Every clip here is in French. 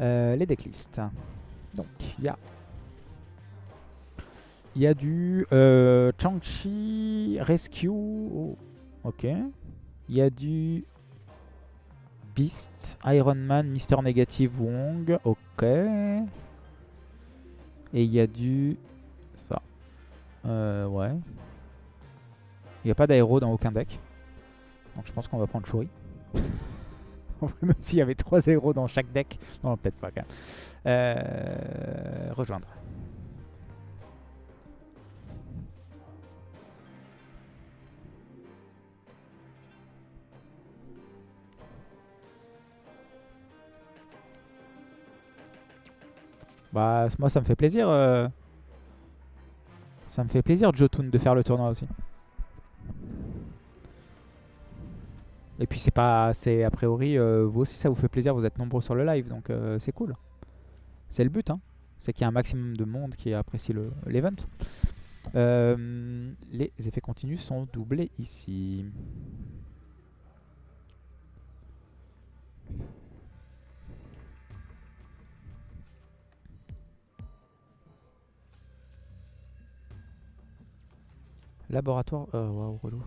Euh, les decklists. Donc, il y a... Il y a du euh, Chang-Chi Rescue. Oh, ok. Il y a du Beast, Iron Man, Mister Negative Wong. Ok. Et il y a du... Ça. Euh, ouais. Il n'y a pas d'aéro dans aucun deck. Donc je pense qu'on va prendre Shuri. Même s'il y avait 3 zéros dans chaque deck. Non, peut-être pas. Quand même. Euh, rejoindre. Bah, moi, ça me fait plaisir. euh, Ça me fait plaisir, Jotun, de faire le tournoi aussi. Et puis c'est pas, c'est a priori, euh, vous aussi ça vous fait plaisir, vous êtes nombreux sur le live, donc euh, c'est cool. C'est le but, hein. c'est qu'il y a un maximum de monde qui apprécie le- l'event. Euh, les effets continus sont doublés ici. Laboratoire, euh, waouh, relou.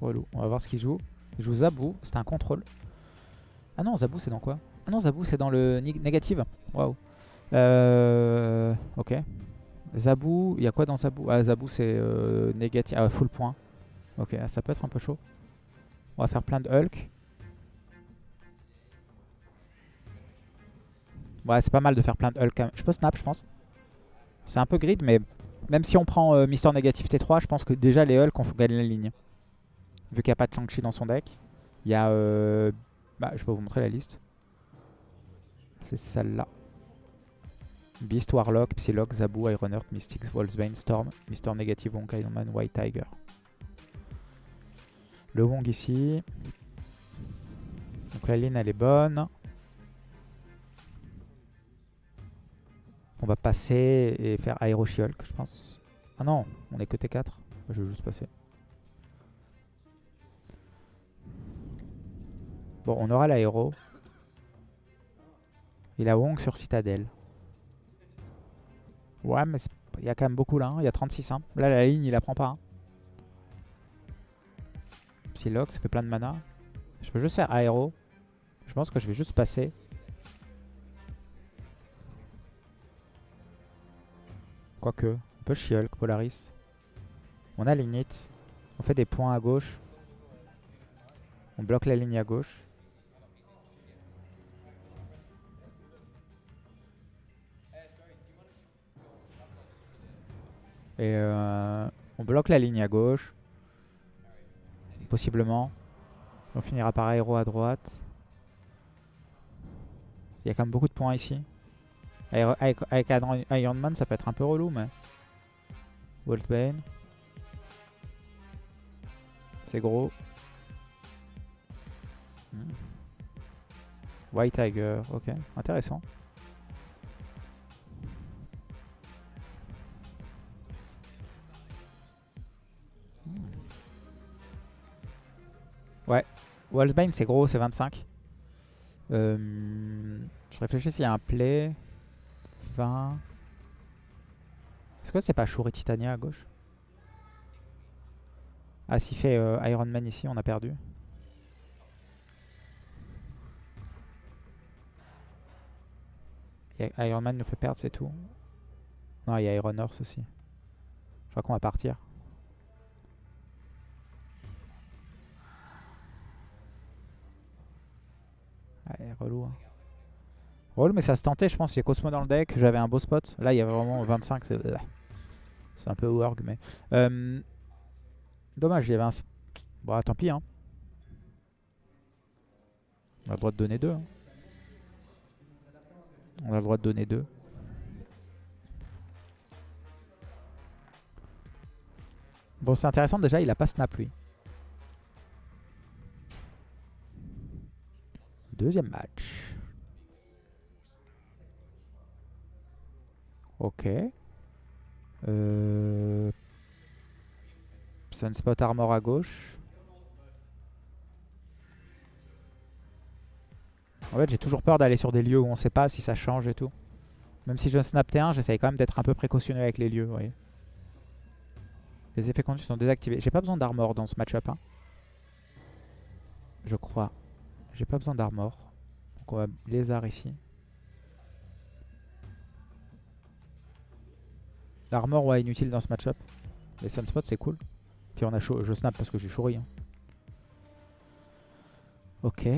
On va voir ce qu'il joue. Il joue Zabou. C'était un contrôle. Ah non, Zabou, c'est dans quoi? Ah non, Zabou, c'est dans le nég- négative. Waouh. Euh, ok. Zabou, il y a quoi dans Zabou? Ah, Zabou, c'est euh, négatif. Ah, full point. Ok, ah, ça peut être un peu chaud. On va faire plein de Hulk. Ouais, c'est pas mal de faire plein de Hulk. Je peux snap, je pense. C'est un peu grid, mais même si on prend euh, Mister Négatif T3, je pense que déjà les Hulk, on faut gagner la ligne. Vu qu'il n'y a pas de Shang-Chi dans son deck. Il y a... euh, Bah, je peux vous montrer la liste. C'est celle-là. Beast, Warlock, Psylocke, Zabu, Ironheart, Mystics, Wolfsbane, Storm, Mister Negative, Wong, Iron Man, White Tiger. Le Wong ici. Donc la ligne elle est bonne. On va passer et faire Aero She-Hulk, je pense. Ah non, on est que T4. Je vais juste passer. Bon, on aura l'aéro. Il a Wong sur Citadel. Ouais, mais il y a quand même beaucoup là. hein. Il y a 36. hein. Là, la ligne, il la prend pas. hein. Psylocke, ça fait plein de mana. Je peux juste faire aéro. Je pense que je vais juste passer. Quoique, on peut She-Hulk, Polaris. On a Lignite. On fait des points à gauche. On bloque la ligne à gauche. Et euh, on bloque la ligne à gauche. Possiblement. On finira par aéro à droite. Il y a quand même beaucoup de points ici. Aéro- avec, avec Iron- Man, ça peut être un peu relou, mais... Wolfbane. C'est gros. Hmm. White Tiger, ok, intéressant. Ouais, Wolfsbane c'est gros, c'est 25. Euh, je réfléchis s'il y a un play. 20. Est-ce que c'est pas Shuri Titania à gauche? Ah, s'il fait euh, Iron Man ici, on a perdu. Et Iron Man nous fait perdre, c'est tout. Non, il y a Iron Horse aussi. Je crois qu'on va partir. Relou. hein. Mais ça se tentait, je pense. J'ai Cosmo dans le deck, j'avais un beau spot. Là, il y a vraiment 25. C'est un peu worg, mais. Euh, Dommage, il y avait un. Bon, tant pis, hein. On a le droit de donner deux. hein. On a le droit de donner deux. Bon, c'est intéressant déjà, il a pas snap lui. Deuxième match. Ok. Euh, Sunspot Armor à gauche. En fait, j'ai toujours peur d'aller sur des lieux où on sait pas si ça change et tout. Même si je snap T1, j'essaye quand même d'être un peu précautionneux avec les lieux, vous. Les effets conduits sont désactivés. J'ai pas besoin d'armor dans ce match-up. Hein. Je crois. J'ai pas besoin d'armor. Donc on va lézard ici. L'armor, ouais, inutile dans ce match-up. Les sunspots, c'est cool. Puis on a. Je snap parce que j'ai chouri. Hein. Ok.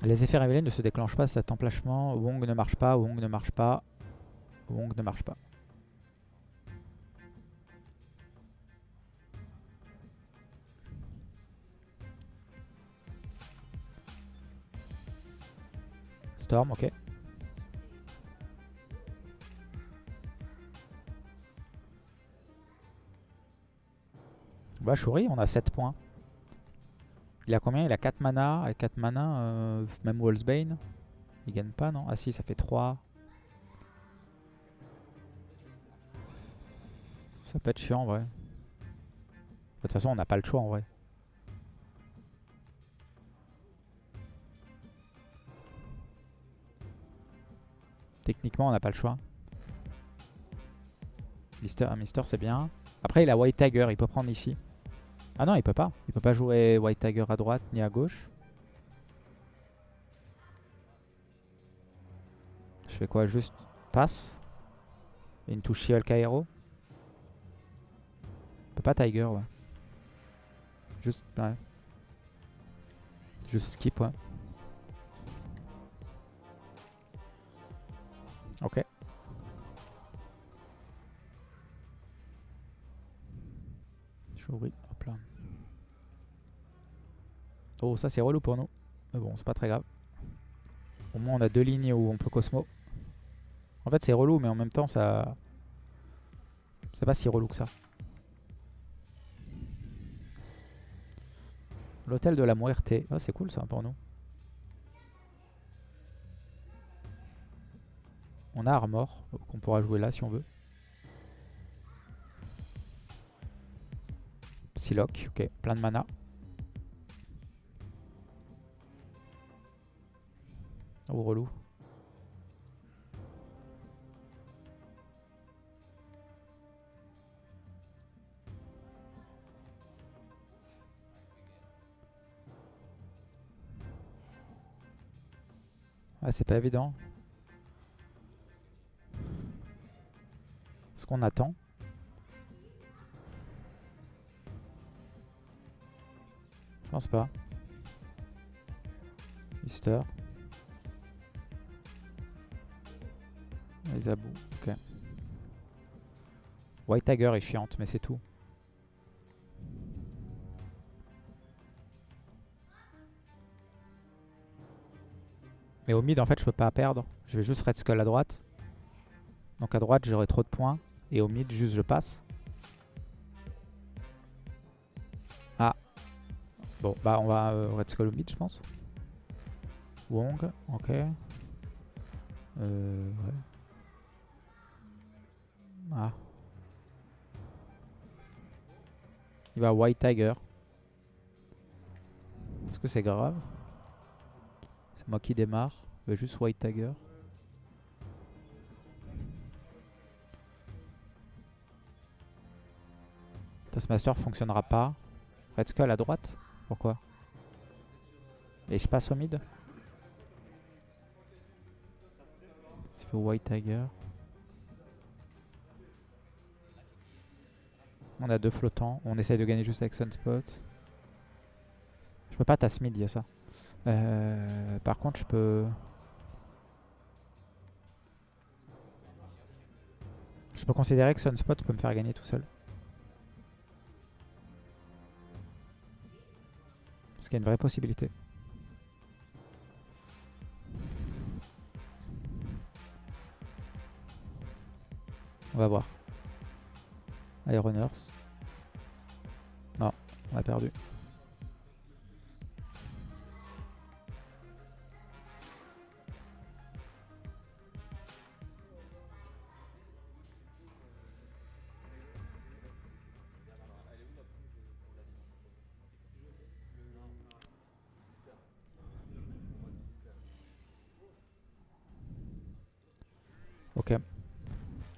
Les effets révélés ne se déclenchent pas cet emplachement. Wong ne marche pas, Wong ne marche pas. Wong ne marche pas. Storm, ok. Bah Shuri, on a 7 points. Il a combien? Il a 4 mana. Avec 4 mana, euh, même Wallsbane. Il gagne pas, non? Ah si, ça fait 3. Ça peut être chiant en vrai. De toute façon, on n'a pas le choix en vrai. Techniquement, on n'a pas le choix. Mister, Mister, c'est bien. Après, il a White Tiger, il peut prendre ici. Ah non, il peut pas. Il peut pas jouer White Tiger à droite ni à gauche. Je fais quoi? Juste passe. Une touche Shiol Kairo. Il peut pas Tiger, ouais. Juste, ouais. Juste skip, ouais. Ok. Hop là. Oh, ça c'est relou pour nous. Mais bon, c'est pas très grave. Au moins on a deux lignes où on peut Cosmo. En fait c'est relou, mais en même temps ça... C'est pas si relou que ça. L'hôtel de la Muerte. Ah, c'est cool ça pour nous. On a Armor, qu'on pourra jouer là si on veut. Psylocke, ok, plein de mana. Oh, relou. Ah, c'est pas évident. Qu'on attend. Je pense pas. Mister. Les abous, ok. White Tiger est chiante, mais c'est tout. Mais au mid, en fait, je peux pas perdre. Je vais juste Red Skull à droite. Donc à droite, j'aurai trop de points. Et au mid, juste je passe. Ah. Bon, bah on va Red Skull au mid, je pense. Wong, ok. Euh. Ah. Il va White Tiger. Est-ce que c'est grave? C'est moi qui démarre. Va juste White Tiger. Taskmaster fonctionnera pas. Red Skull à droite Pourquoi? Et je passe au mid Il fait White Tiger. On a deux flottants. On essaye de gagner juste avec Sunspot. Je peux pas tasse mid, il y a ça. Euh, par contre, je peux... Je peux considérer que Sunspot peut me faire gagner tout seul. Parce qu'il y a une vraie possibilité. On va voir. Iron Non, on a perdu.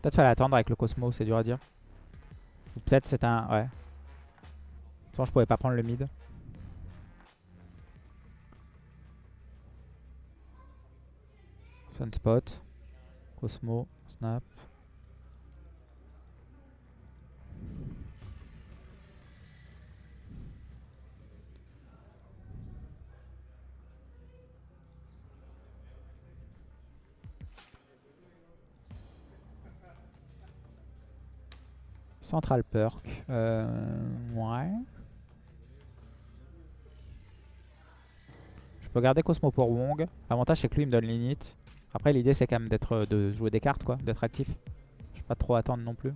Peut-être fallait attendre avec le Cosmo, c'est dur à dire. Ou peut-être c'est un... Ouais. Sans je pouvais pas prendre le mid. Sunspot. Cosmo. Snap. Central Perk. Euh, ouais. Je peux garder Cosmo pour Wong. L'avantage c'est que lui il me donne l'init. Après l'idée c'est quand même d'être euh, de jouer des cartes quoi, d'être actif. Je vais pas trop attendre non plus.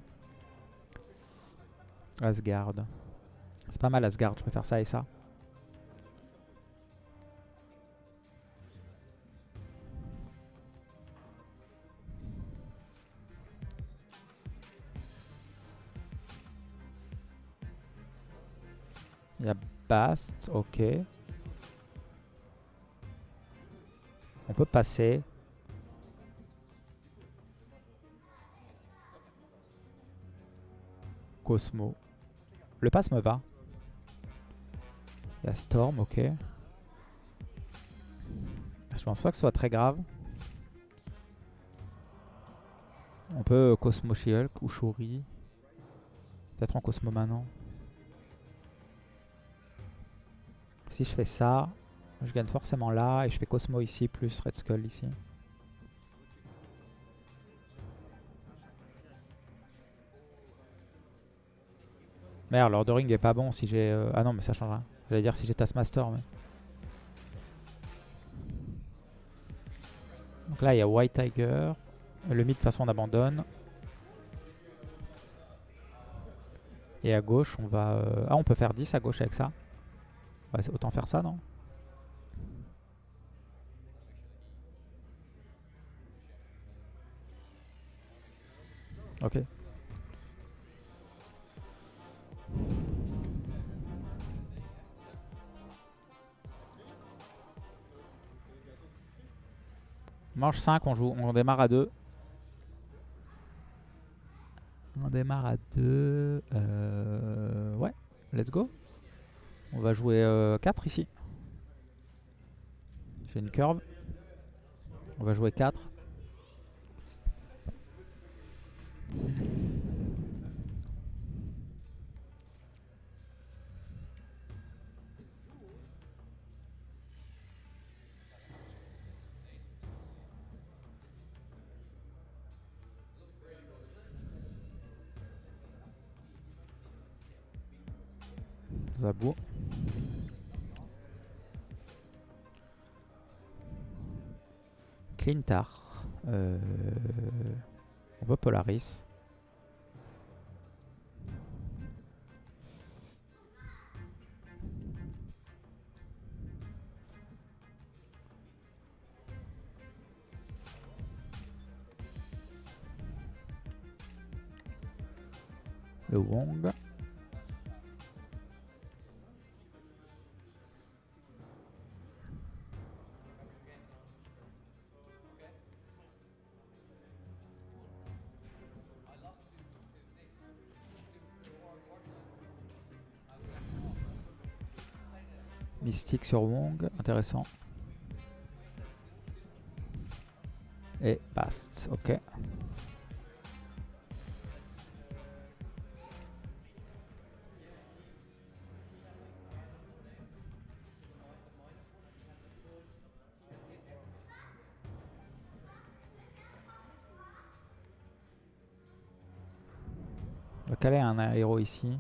Asgard. C'est pas mal Asgard, je faire ça et ça. Bast, ok. On peut passer. Cosmo. Le pass me va. Il Storm, ok. Je pense pas que ce soit très grave. On peut Cosmo Shielk ou Shuri. Peut-être en Cosmo maintenant. Si je fais ça, je gagne forcément là. Et je fais Cosmo ici plus Red Skull ici. Merde, Lord Ring est pas bon si j'ai... Euh, ah non, mais ça changera. J'allais dire si j'ai Taskmaster. Donc là, il y a White Tiger. Le mid, de façon, on abandonne. Et à gauche, on va... Euh, ah, on peut faire 10 à gauche avec ça. Ouais, autant faire ça, non? Ok. Manche 5, on joue, on démarre à 2. On démarre à 2. Euh, ouais, let's go. On va jouer 4 euh, ici. J'ai une curve. On va jouer 4. Clintar. Euh, on peut Polaris. Le Wong. Sur Wong, intéressant. Et Bast, ok. Va caler un héros ici?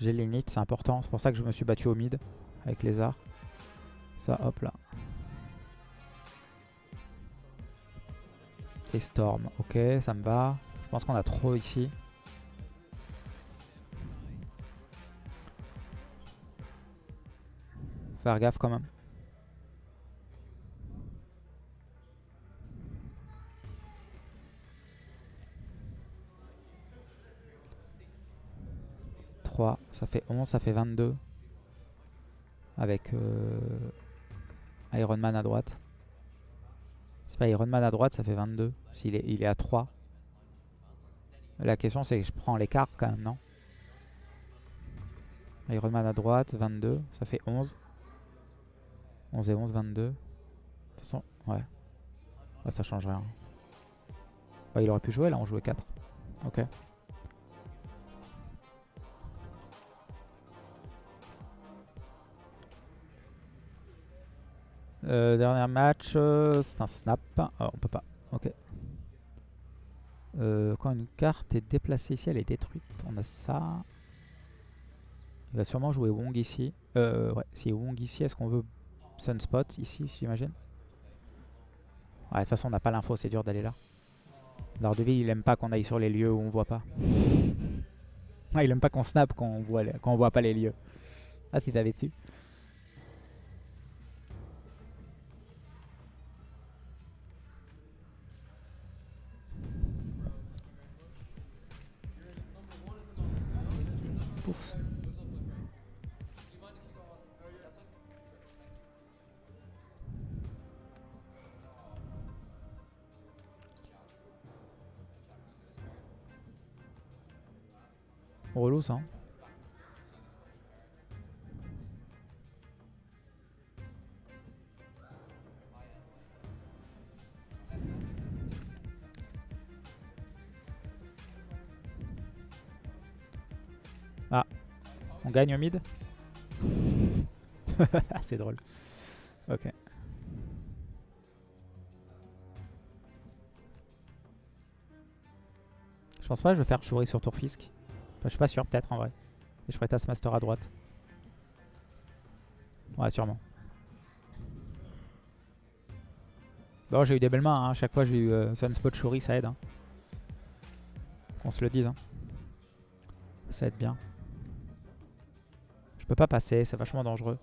J'ai l'init, c'est important. C'est pour ça que je me suis battu au mid avec les arts. Ça, hop là. Et Storm, ok, ça me va. Je pense qu'on a trop ici. Faire gaffe quand même. 3, ça fait 11, ça fait 22. Avec euh, Iron Man à droite. C'est pas Ironman à droite, ça fait 22. S'il est, il est à 3. La question c'est que je prends l'écart quand même, non? Ironman à droite, 22, ça fait 11. 11 et 11, 22. De toute façon, ouais. ouais ça change rien. Bah, il aurait pu jouer là, on jouait 4. Ok. Euh, dernier match, euh, c'est un snap. Ah, on peut pas. Ok. Euh, quand une carte est déplacée ici, elle est détruite. On a ça. Il va sûrement jouer Wong ici. Euh, ouais, si Wong ici, est-ce qu'on veut Sunspot ici, j'imagine? Ouais, de toute façon, on n'a pas l'info, c'est dur d'aller là. Daredevil, il aime pas qu'on aille sur les lieux où on voit pas. il aime pas qu'on snap quand on voit, voit pas les lieux. Ah, si t'avais su. Hein. Ah, on gagne au mid C'est drôle. Ok. Je pense pas je vais faire chourer sur tour Fisk. Je suis pas sûr, peut-être en vrai. Et je ferai Taskmaster à droite. Ouais, sûrement. Bon, j'ai eu des belles mains. Hein. Chaque fois, j'ai eu euh, Sunspot Shuri, ça aide. Hein. Qu'on se le dise. Hein. Ça aide bien. Je peux pas passer, c'est vachement dangereux.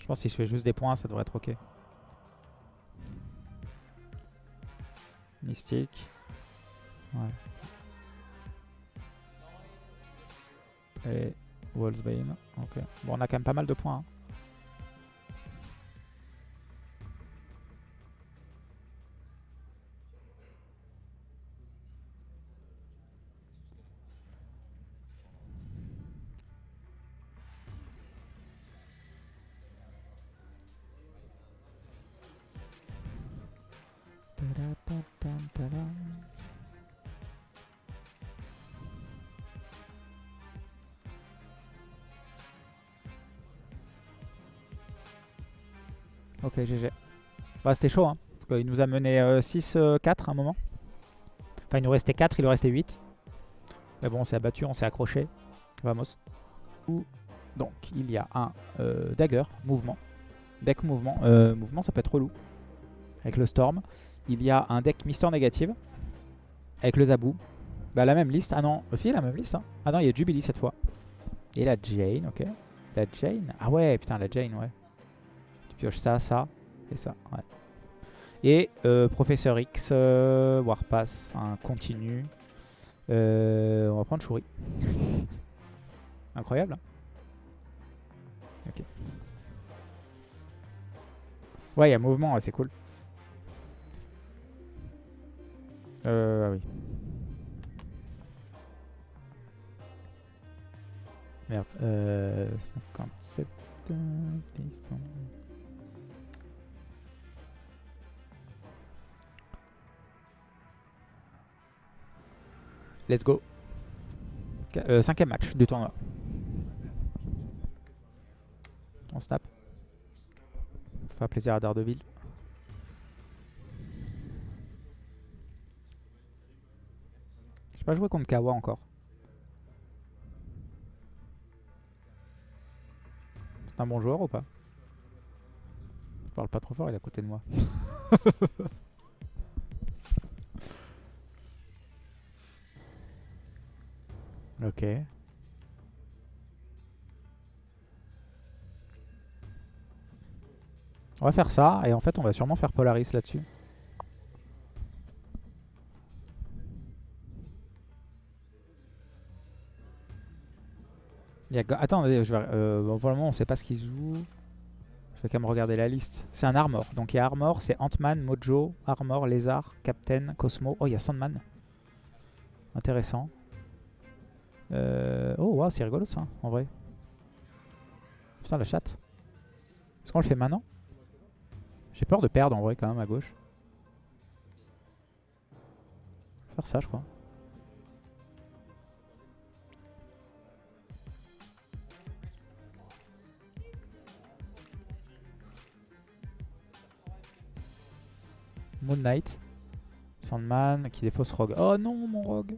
Je pense que si je fais juste des points, ça devrait être ok. Mystique. Ouais. Et Wolfsbane. Ok. Bon, on a quand même pas mal de points. hein. Bah, c'était chaud, hein. Parce qu'il nous a mené 6-4 à un moment. Enfin, il nous restait 4, il nous restait 8. Mais bon, on s'est abattu, on s'est accroché. Vamos. Donc, il y a un euh, dagger, mouvement. Deck mouvement. Euh, mouvement, ça peut être relou. Avec le storm. Il y a un deck Mister Négative. Avec le Zabou. Bah, la même liste. Ah non, aussi la même liste. hein. Ah non, il y a Jubilee cette fois. Et la Jane, ok. La Jane. Ah ouais, putain, la Jane, ouais. Tu pioches ça, ça et ça, ouais. Et euh, Professeur X, euh, Warpass, un continu. Euh, on va prendre Shuri. Incroyable. hein. ok. Ouais, il y a mouvement, ouais, c'est cool. Euh, ah oui. Merde. Euh, 57. euh, descend. Let's go. Euh, cinquième match du tournoi. On snap. Faire plaisir à Daredevil. J'ai pas joué contre Kawa encore. C'est un bon joueur ou pas? Je parle pas trop fort, il est à côté de moi. ok. On va faire ça et en fait on va sûrement faire Polaris là-dessus. Attends, je vais... euh, on sait pas ce qu'il joue. Je vais quand même regarder la liste. C'est un Armor. Donc il y a Armor, c'est Ant-Man, Mojo, Armor, Lézard, Captain, Cosmo. Oh, il y a Sandman. Intéressant. Euh, Oh, wow, c'est rigolo ça, en vrai. Putain, la chatte. Est-ce qu'on le fait maintenant? J'ai peur de perdre en vrai quand même à gauche. Je vais faire ça, je crois. Moon Knight. Sandman qui défausse Rogue. Oh non, mon Rogue.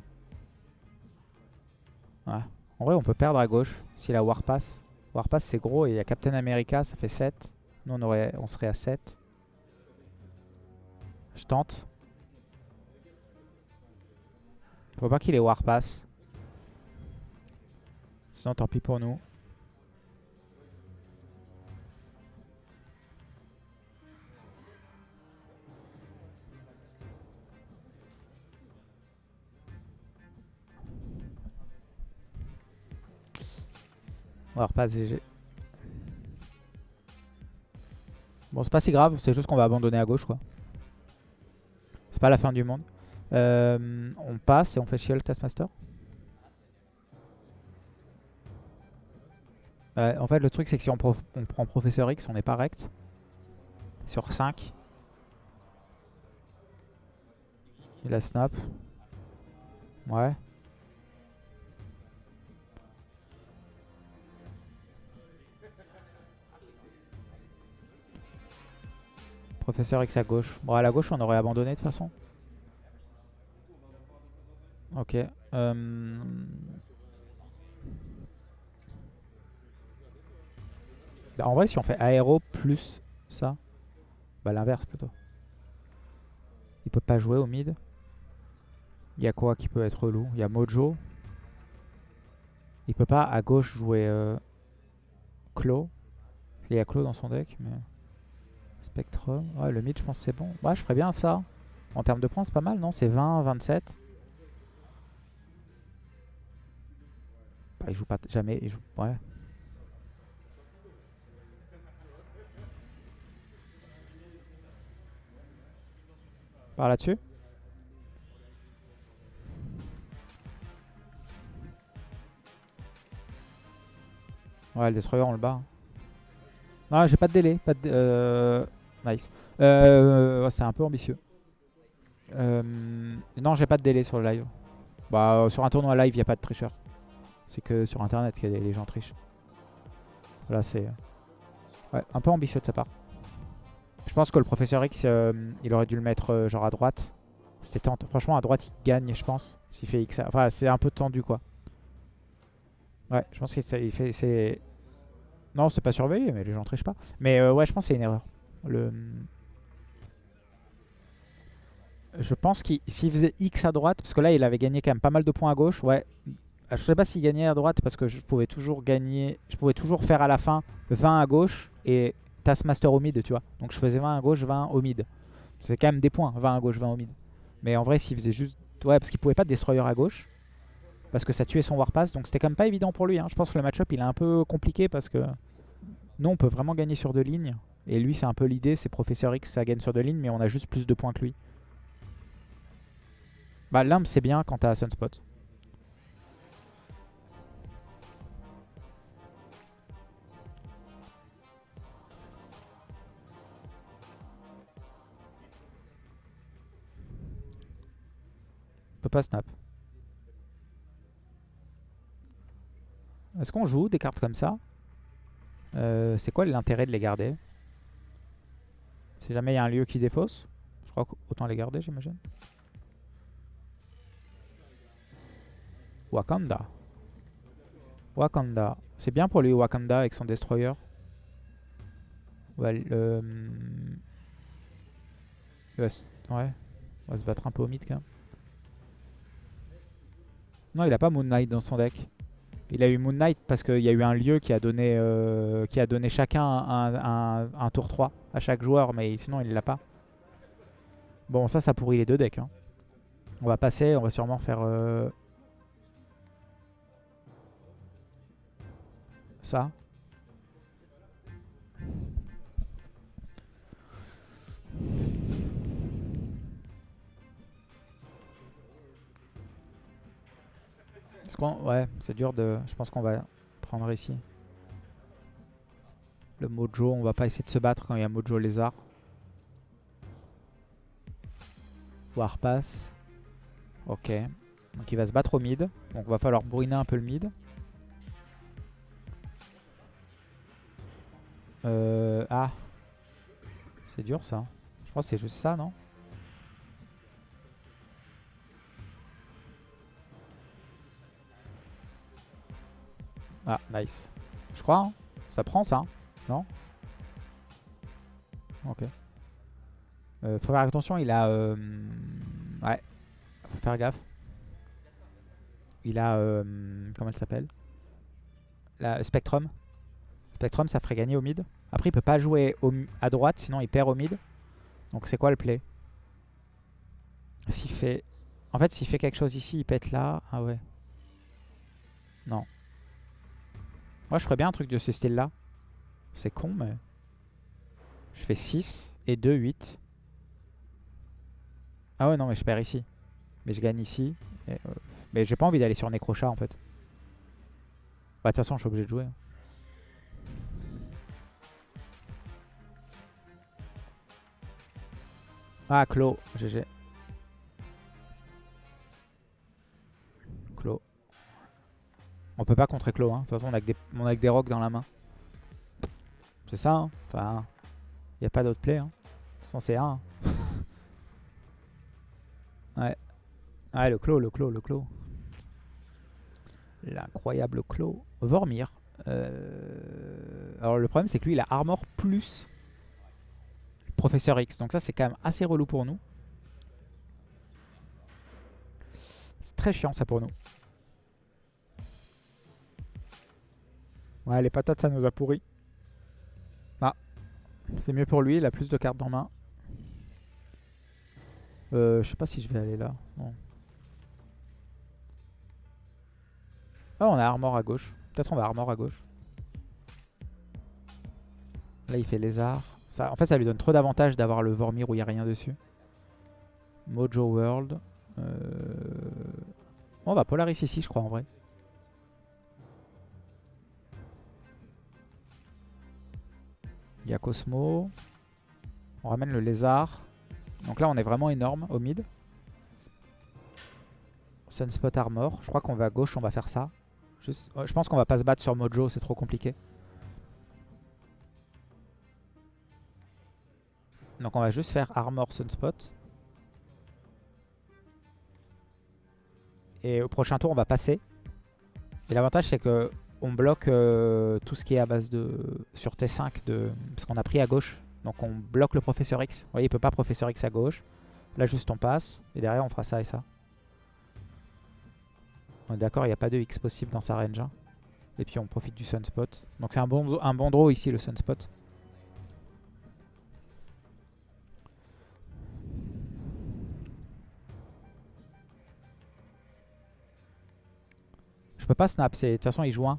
Ouais. En vrai, on peut perdre à gauche si la Warpass. Warpass, c'est gros et il y a Captain America, ça fait 7. Nous, on, aurait, on serait à 7. Je tente. Faut pas qu'il ait Warpass. Sinon, tant pis pour nous. Warpass GG. Bon, c'est pas si grave, c'est juste qu'on va abandonner à gauche, quoi. C'est pas la fin du monde. Euh, on passe et on fait chier le Taskmaster. Ouais, en fait, le truc, c'est que si on, on prend Professeur X, on est pas rect. Sur 5. Il a snap. Ouais. Professeur X à gauche. Bon, à la gauche, on aurait abandonné de toute façon. Ok. euh, en vrai, si on fait aéro plus ça, bah l'inverse plutôt. Il peut pas jouer au mid. Il y a quoi qui peut être relou? Il y a Mojo. Il peut pas à gauche jouer euh. Il y a Claw dans son deck, mais... Spectrum. Ouais, le mid, je pense c'est bon. Ouais, je ferais bien ça. En termes de points, c'est pas mal, non? C'est 20, 27. Bah, il joue pas jamais. Il joue... Ouais. Par là-dessus? Ouais, le destroyer, on le bat. hein. Non, j'ai pas de délai. Pas de euh, Nice. Euh, C'était un peu ambitieux. Euh, Non, j'ai pas de délai sur le live. Bah, euh, sur un tournoi live, il n'y a pas de tricheur. C'est que sur internet que les gens trichent. Là, c'est. Ouais, un peu ambitieux de sa part. Je pense que le professeur X, euh, il aurait dû le mettre euh, genre à droite. C'était tente. Franchement, à droite, il gagne, je pense. S'il fait X. Enfin, c'est un peu tendu, quoi. Ouais, je pense qu'il fait. Non, c'est pas surveillé, mais les gens trichent pas. Mais euh, ouais, je pense que c'est une erreur. Je pense qu'il faisait X à droite, parce que là il avait gagné quand même pas mal de points à gauche, ouais. Je sais pas s'il gagnait à droite parce que je pouvais toujours gagner, je pouvais toujours faire à la fin 20 à gauche et Taskmaster au mid, tu vois. Donc je faisais 20 à gauche, 20 au mid. C'est quand même des points, 20 à gauche, 20 au mid. Mais en vrai, s'il faisait juste. Ouais, parce qu'il pouvait pas de destroyer à gauche. Parce que ça tuait son Warpass. Donc c'était quand même pas évident pour lui. hein. Je pense que le match-up il est un peu compliqué parce que. Nous, on peut vraiment gagner sur deux lignes. Et lui, c'est un peu l'idée. C'est Professeur X, ça gagne sur deux lignes, mais on a juste plus de points que lui. Bah, Limbe, c'est bien quand t'as Sunspot. On peut pas snap. Est-ce qu'on joue des cartes comme ça? Euh, C'est quoi l'intérêt de les garder? Si jamais il y a un lieu qui défausse, je crois qu'autant les garder, j'imagine. Wakanda. Wakanda. C'est bien pour lui, Wakanda, avec son destroyer. Ouais, il va se... ouais. On va se battre un peu au mid, quand même. Non, il a pas Moon Knight dans son deck. Il a eu Moon Knight parce qu'il y a eu un lieu qui a donné, euh, qui a donné chacun un, un- un tour 3 à chaque joueur, mais sinon il l'a pas. Bon, ça, ça pourrit les deux decks. hein. On va passer, on va sûrement faire... euh, ça. Ouais, c'est dur de... Je pense qu'on va prendre ici. Le Mojo, on va pas essayer de se battre quand il y a Mojo Lézard. Warpass. Ok. Donc il va se battre au mid. Donc va falloir brûler un peu le mid. Euh, ah. C'est dur ça. Je pense que c'est juste ça, non? Ah, nice. Je crois, hein. ça prend ça. Non Ok. Euh, faut faire attention, il a... Euh... Ouais, faut faire gaffe. Il a... Euh... Comment elle s'appelle? La Spectrum. Spectrum, ça ferait gagner au mid. Après, il peut pas jouer au... à droite, sinon il perd au mid. Donc c'est quoi le play? S'il fait... En fait, s'il fait quelque chose ici, il pète là. Ah ouais. Non. Moi, je ferais bien un truc de ce style-là. C'est con, mais... Je fais 6 et 2, 8. Ah ouais, non, mais je perds ici. Mais je gagne ici. Euh, Mais j'ai pas envie d'aller sur Necrochat, en fait. Bah, de toute façon, je suis obligé de jouer. hein. Ah, Clos. GG. Clos. On peut pas contrer Clos. Hein. De toute façon, on a, que des... on a que des rocks dans la main. C'est ça. Hein. Enfin, il n'y a pas d'autre play. Hein. Façon, c'est 1. ouais. Ouais, le Clos, le Clos, le Clos. L'incroyable Clos. Vormir. Euh, Alors, le problème, c'est que lui, il a Armor plus Professeur X. Donc ça, c'est quand même assez relou pour nous. C'est très chiant, ça, pour nous. Ouais, les patates, ça nous a pourri. C'est mieux pour lui, il a plus de cartes en main. Euh, je sais pas si je vais aller là. Ah, on a Armor à gauche. Peut-être on va Armor à gauche. Là, il fait Lézard. En fait, ça lui donne trop d'avantages d'avoir le Vormir où il n'y a rien dessus. Mojo World. Euh... On va Polaris ici, je crois, en vrai. Il y a Cosmo. On ramène le lézard. Donc là, on est vraiment énorme au mid. Sunspot Armor. Je crois qu'on va à gauche, on va faire ça. Juste... Je pense qu'on va pas se battre sur Mojo, c'est trop compliqué. Donc on va juste faire Armor Sunspot. Et au prochain tour, on va passer. Et l'avantage, c'est que on bloque euh, tout ce qui est à base de... sur T5, de, parce qu'on a pris à gauche. Donc on bloque le Professeur X. Vous voyez, il peut pas Professeur X à gauche. Là, juste on passe. Et derrière, on fera ça et ça. On est d'accord, il n'y a pas de X possible dans sa range. hein. Et puis on profite du Sunspot. Donc c'est un bon, un bon draw ici, le Sunspot. Je peux pas snap, de toute façon il joue 1.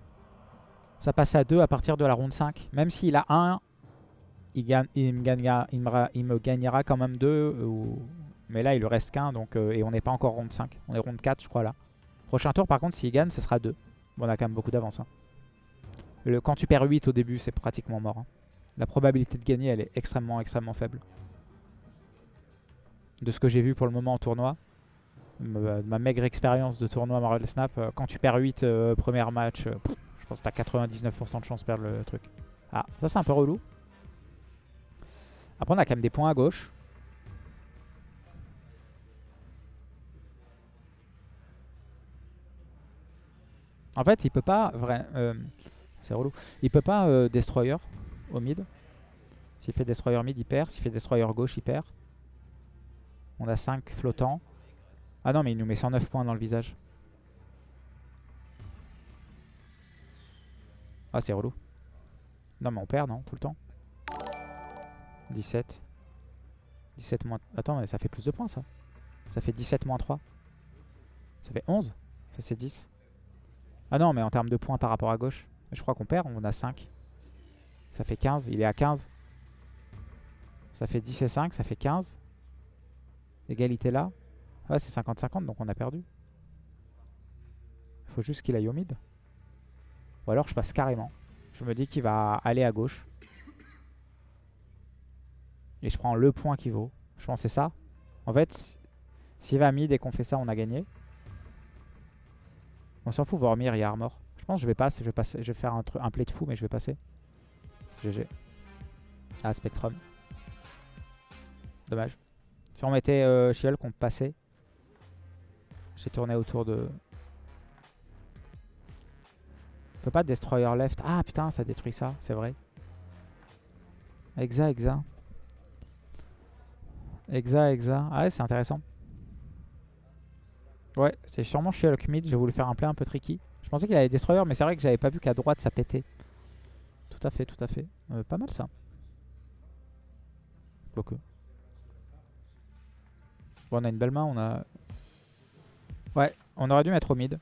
Ça passe à 2 à partir de la ronde 5. Même s'il a 1, il, me, gagnera, quand même 2. Mais là il lui reste qu'un donc, euh, et on n'est pas encore ronde 5. On est ronde 4 je crois là. Prochain tour par contre s'il gagne ce sera 2. Bon on a quand même beaucoup d'avance. hein. Quand tu perds 8 au début c'est pratiquement mort. hein. La probabilité de gagner elle est extrêmement extrêmement faible. De ce que j'ai vu pour le moment en tournoi ma, ma maigre expérience de tournoi Marvel Snap, euh, quand tu perds 8 euh, premier match, euh, pense que tu as 99% de chance de perdre le truc. Ah, ça c'est un peu relou. Après on a quand même des points à gauche. En fait, il peut pas euh, c'est relou. Il peut pas euh, destroyer au mid. S'il fait destroyer mid, il perd. S'il fait destroyer gauche, il perd. On a 5 flottants. Ah non, mais il nous met 109 points dans le visage. Ah, c'est relou. Non, mais on perd, non Tout le temps 17. 17 moins... Attends, mais ça fait plus de points, ça. Ça fait 17 moins 3. Ça fait 11. Ça, c'est 10. Ah non, mais en termes de points par rapport à gauche. Je crois qu'on perd, on a 5. Ça fait 15, il est à 15. Ça fait 10 et 5, ça fait 15. Égalité là. Ouais, c'est 50-50, donc on a perdu. Il faut juste qu'il aille au mid. Ou alors je passe carrément. Je me dis qu'il va aller à gauche. Et je prends le point qui vaut. Je pense c'est ça. En fait, s'il va mid et qu'on fait ça, on a gagné. On s'en fout, Vormir, a armor. Je pense que je vais passer. Je vais, passer, je vais faire un, play de fou, mais je vais passer. GG. Ah, Spectrum. Dommage. Si on mettait euh, qu'on passait. J'ai tourné autour de... peut pas Destroyer left. Ah putain, ça détruit ça, c'est vrai. Exa, exa. Exa, exa. Ah ouais, c'est intéressant. Ouais, c'est sûrement Shield mid. J'ai voulu faire un play un peu tricky. Je pensais qu'il avait Destroyer, mais c'est vrai que j'avais pas vu qu'à droite ça pétait. Tout à fait, tout à fait. Euh, pas mal ça. Beaucoup. Bon, on a une belle main, on a... Ouais, on aurait dû mettre au mid.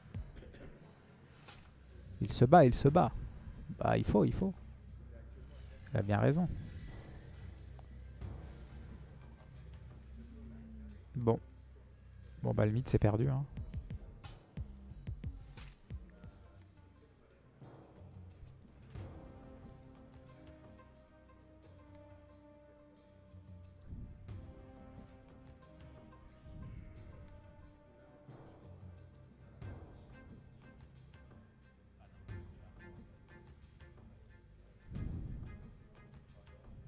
Il se bat, il se bat. Bah, il faut, il faut. Il a bien raison. Bon. Bon, bah, le mid, c'est perdu. Hein.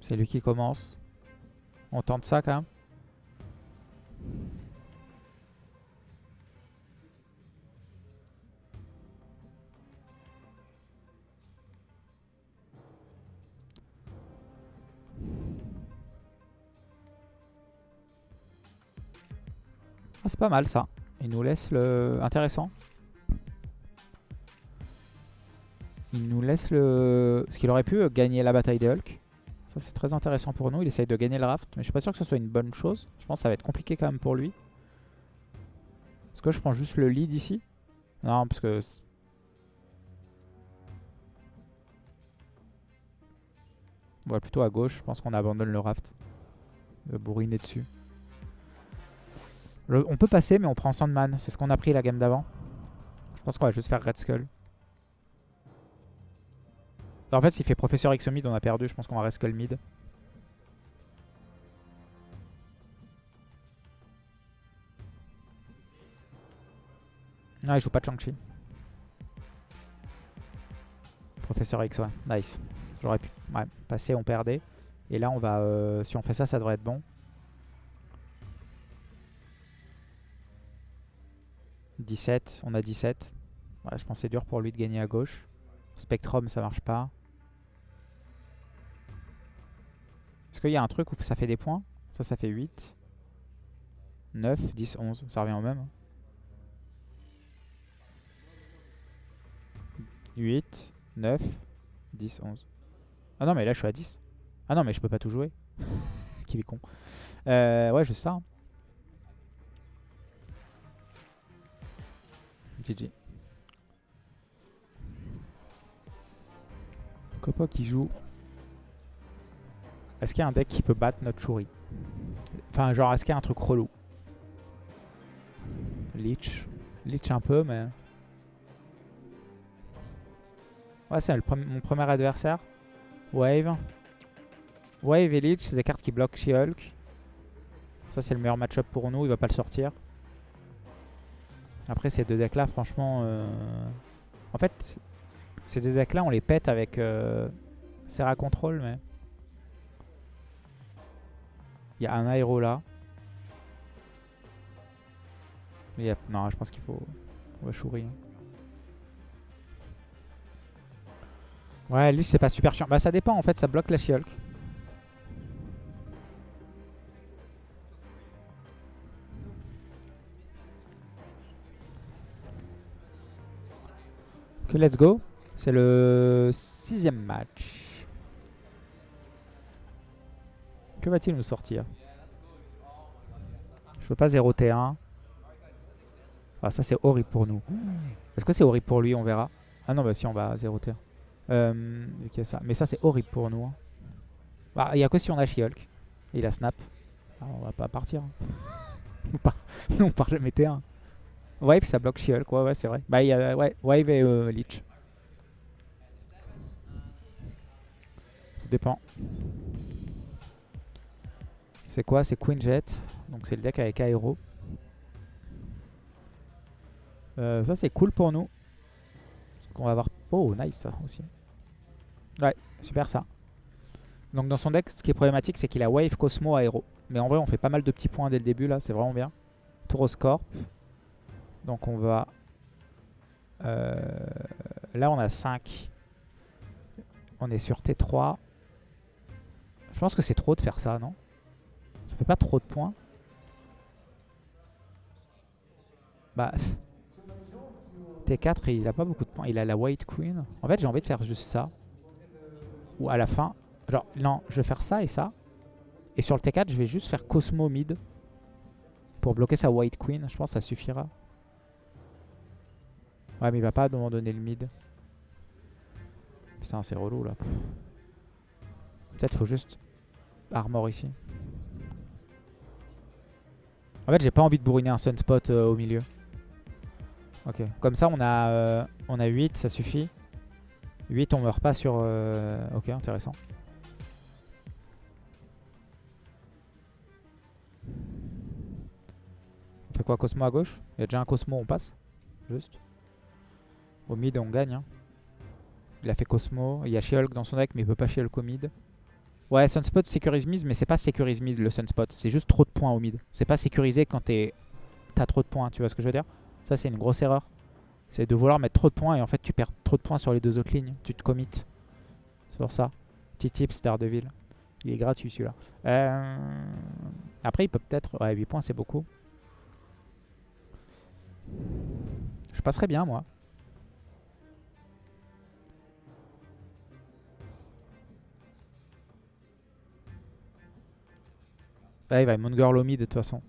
C'est lui qui commence. On tente ça quand même. Ah, c'est pas mal ça. Il nous laisse le... Intéressant. Il nous laisse le... Ce qu'il aurait pu gagner la bataille des Hulk c'est très intéressant pour nous. Il essaye de gagner le raft. Mais je suis pas sûr que ce soit une bonne chose. Je pense que ça va être compliqué quand même pour lui. Est-ce que je prends juste le lead ici? Non, parce que... On va plutôt à gauche. Je pense qu'on abandonne le raft. De bourriner dessus. on peut passer, mais on prend Sandman. C'est ce qu'on a pris la game d'avant. Je pense qu'on va juste faire Red Skull. En fait, s'il fait Professeur X mid, on a perdu. Je pense qu'on va rester mid. Non, il joue pas de Shang-Chi. Professeur X, ouais. Nice. J'aurais pu passer, on perdait. Et là, on va, euh, si on fait ça, ça devrait être bon. 17, on a 17. Ouais, je pense que c'est dur pour lui de gagner à gauche. Spectrum, ça marche pas. Est-ce qu'il y a un truc où ça fait des points Ça, ça fait 8. 9, 10, 11. Ça revient au même. 8, 9, 10, 11. Ah non, mais là, je suis à 10. Ah non, mais je peux pas tout jouer. Qu'il est con. Euh, ouais, juste ça. GG. Hein. Copa qui joue est-ce qu'il y a un deck qui peut battre notre Shuri Enfin, genre, est-ce qu'il y a un truc relou? Leech. Leech un peu, mais... Ouais, c'est mon premier adversaire. Wave. Wave et Leech, c'est des cartes qui bloquent She-Hulk. Ça, c'est le meilleur match-up pour nous. Il va pas le sortir. Après, ces deux decks-là, franchement... Euh, en fait, ces deux decks-là, on les pète avec euh... Serra Control, mais... Il y a un aéro là. Non, je pense qu'il faut... On va chourir. Ouais, lui c'est pas super chiant. Bah ça dépend en fait, ça bloque la She-Hulk. Que let's go. C'est le sixième match. Que va-t-il nous sortir? Je veux pas 0 T1. Ah ça c'est horrible pour nous. Est-ce que c'est horrible pour lui? On verra. Ah non bah si on va 0 T1. Euh. Mais ça, c'est horrible pour nous. hein. Bah, il a que si on a She-Hulk. Il a Snap. Alors, on va pas partir. hein. on part, nous, on part jamais T1. Wave, ça bloque She-Hulk. Ouais, ouais, c'est vrai. Bah, il y a Wave et euh, Leech. Tout dépend. C'est quoi? C'est Queen Jet. Donc, c'est le deck avec Aero. Euh, ça, c'est cool pour nous. Parce qu'on va avoir... Oh, nice, ça aussi. Ouais, super ça. Donc dans son deck, ce qui est problématique, c'est qu'il a Wave, Cosmo, Aero. Mais en vrai, on fait pas mal de petits points dès le début là, c'est vraiment bien. Tauroscorp. Donc on va... euh, Là, on a 5. On est sur T3. Je pense que c'est trop de faire ça, non? Ça fait pas trop de points Bah... T4, il a pas beaucoup de points. Il a la White Queen. En fait, j'ai envie de faire juste ça. Ou à la fin, Genre, non, je vais faire ça et ça. Et sur le T4, je vais juste faire Cosmo mid. Pour bloquer sa White Queen. Je pense que ça suffira. Ouais, mais il va pas donner le mid. Putain, c'est relou là. Peut-être faut juste armor ici. En fait, j'ai pas envie de bourriner un Sunspot euh, au milieu. Ok. Comme ça, on a, euh, on a 8, ça suffit. 8, on meurt pas sur... euh, Ok, intéressant. On fait quoi Cosmo à gauche? Il y a déjà un Cosmo, on passe Juste. Au mid, on gagne. hein. Il a fait Cosmo. Il y a She-Hulk dans son deck, mais il peut pas She-Hulk au mid. Ouais, Sunspot sécurise mid, mais c'est pas sécurise mid le Sunspot. C'est juste trop de points au mid. C'est pas sécurisé quand t'as trop de points. Tu vois ce que je veux dire? Ça, c'est une grosse erreur. C'est de vouloir mettre trop de points et en fait, tu perds trop de points sur les deux autres lignes. Tu te commit. C'est pour ça. Petit tips d'Ardeville. Il est gratuit celui-là. Euh, Après, il peut peut-être... Ouais, 8 points, c'est beaucoup. Je passerais bien, moi. Ouais, il va Moon Girl au mid de toute façon.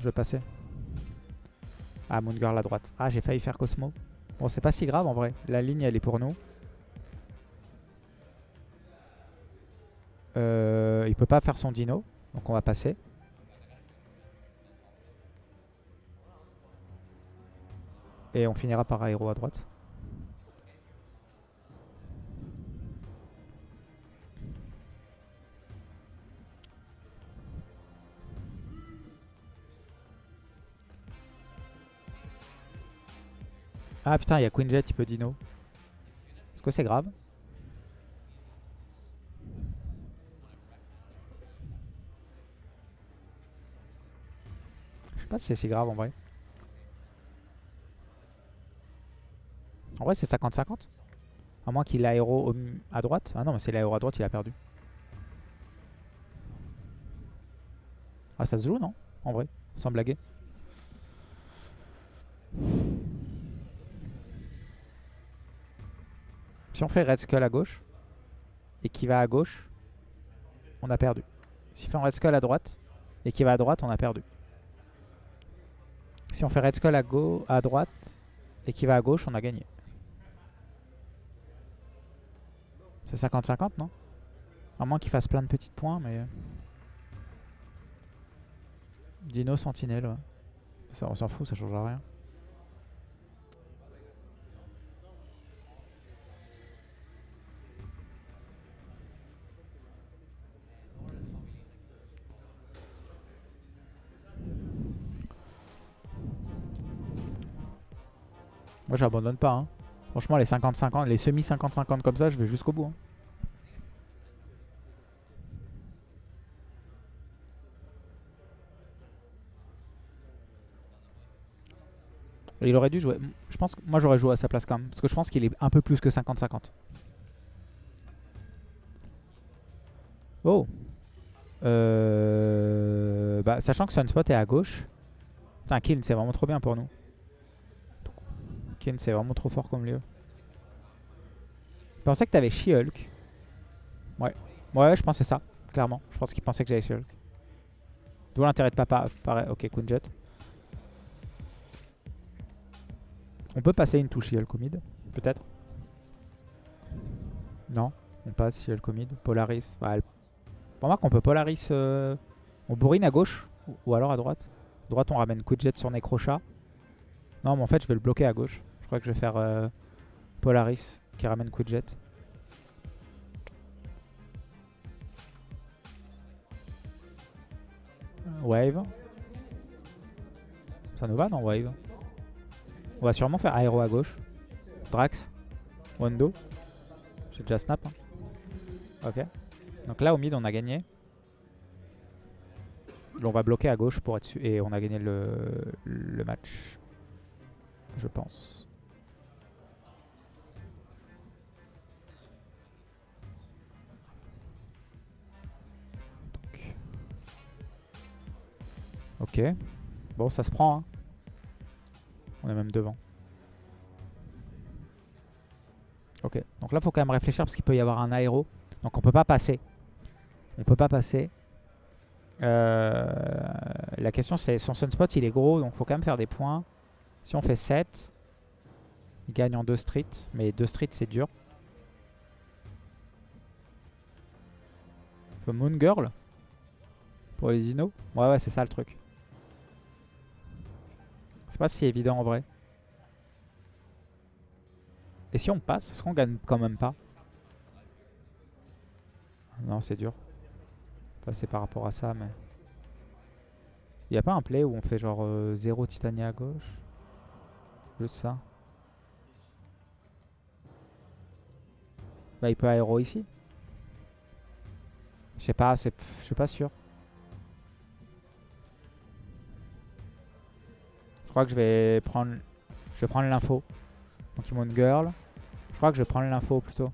Je vais passer. Ah, Moon Girl à droite. Ah, j'ai failli faire Cosmo. Bon, c'est pas si grave en vrai. La ligne, elle est pour nous. Euh, il peut pas faire son dino. Donc on va passer. Et on finira par aéro à droite. Ah putain, il y a Queen Jet, il peut dino. Est-ce que c'est grave? Je sais pas si c'est si grave en vrai. En vrai, c'est 50-50. À moins qu'il aéro à droite. Ah non, mais c'est l'aéro à droite, il a perdu. Ah, ça se joue, non? En vrai, sans blaguer. Si on fait Red Skull à gauche et qui va à gauche, on a perdu. Si on fait Red Skull à droite et qui va à droite, on a perdu. Si on fait Red Skull à, à droite et qui va à gauche, on a gagné. C'est 50-50, non? À moins qu'il fasse plein de petits points, mais... Dino Sentinelle. Ça, on s'en fout, ça change rien. Moi j'abandonne pas. hein. Franchement les 50-50, les semi 50-50 comme ça, je vais jusqu'au bout. hein. Il aurait dû jouer. Je pense que moi j'aurais joué à sa place quand même. Parce que je pense qu'il est un peu plus que 50-50. Oh euh... bah, Sachant que Sunspot est à gauche. Putain, Kiln c'est vraiment trop bien pour nous. C'est vraiment trop fort comme lieu. Je pensais que t'avais She-Hulk. Ouais. Ouais, je pensais ça, clairement. Je pense qu'il pensait que j'avais She-Hulk. D'où l'intérêt de papa. Pareil. Ok, Queen Jet. On peut passer une touche Yelko mid, peut-être. Non, on passe Yelko mid. Polaris. Bah, elle... Pour moi qu'on peut Polaris... euh, On bourrine à gauche ou- alors à droite. Droite on ramène Quidjet sur Necrochat. Non mais en fait je vais le bloquer à gauche. Je crois que je vais faire euh, Polaris qui ramène Quidjet. Wave. Ça nous va non Wave On va sûrement faire Aéro à gauche. Drax. Wando. J'ai déjà snap. hein. Ok. Donc là au mid on a gagné. On va bloquer à gauche pour être sûr. Et on a gagné le match. Je pense. Ok. Bon, ça se prend. hein. On est même devant. Ok. Donc là, faut quand même réfléchir parce qu'il peut y avoir un aéro. Donc on peut pas passer. On peut pas passer. Euh, la question c'est son sunspot il est gros donc faut quand même faire des points. Si on fait 7, il gagne en 2 streets. Mais 2 streets c'est dur. Moon Girl pour les dinos. Ouais ouais c'est ça le truc. C'est pas si évident en vrai. Et si on passe, est-ce qu'on gagne quand même pas? Non c'est dur passer par rapport à ça, mais... Il n'y a pas un play où on fait genre 0 Titania à gauche? Juste ça. Bah il peut aéro ici. Je sais pas, je suis pas sûr. Crois que je vais prendre... Je vais prendre l'info. Donc Moon Girl. Je crois que je vais prendre l'info plutôt.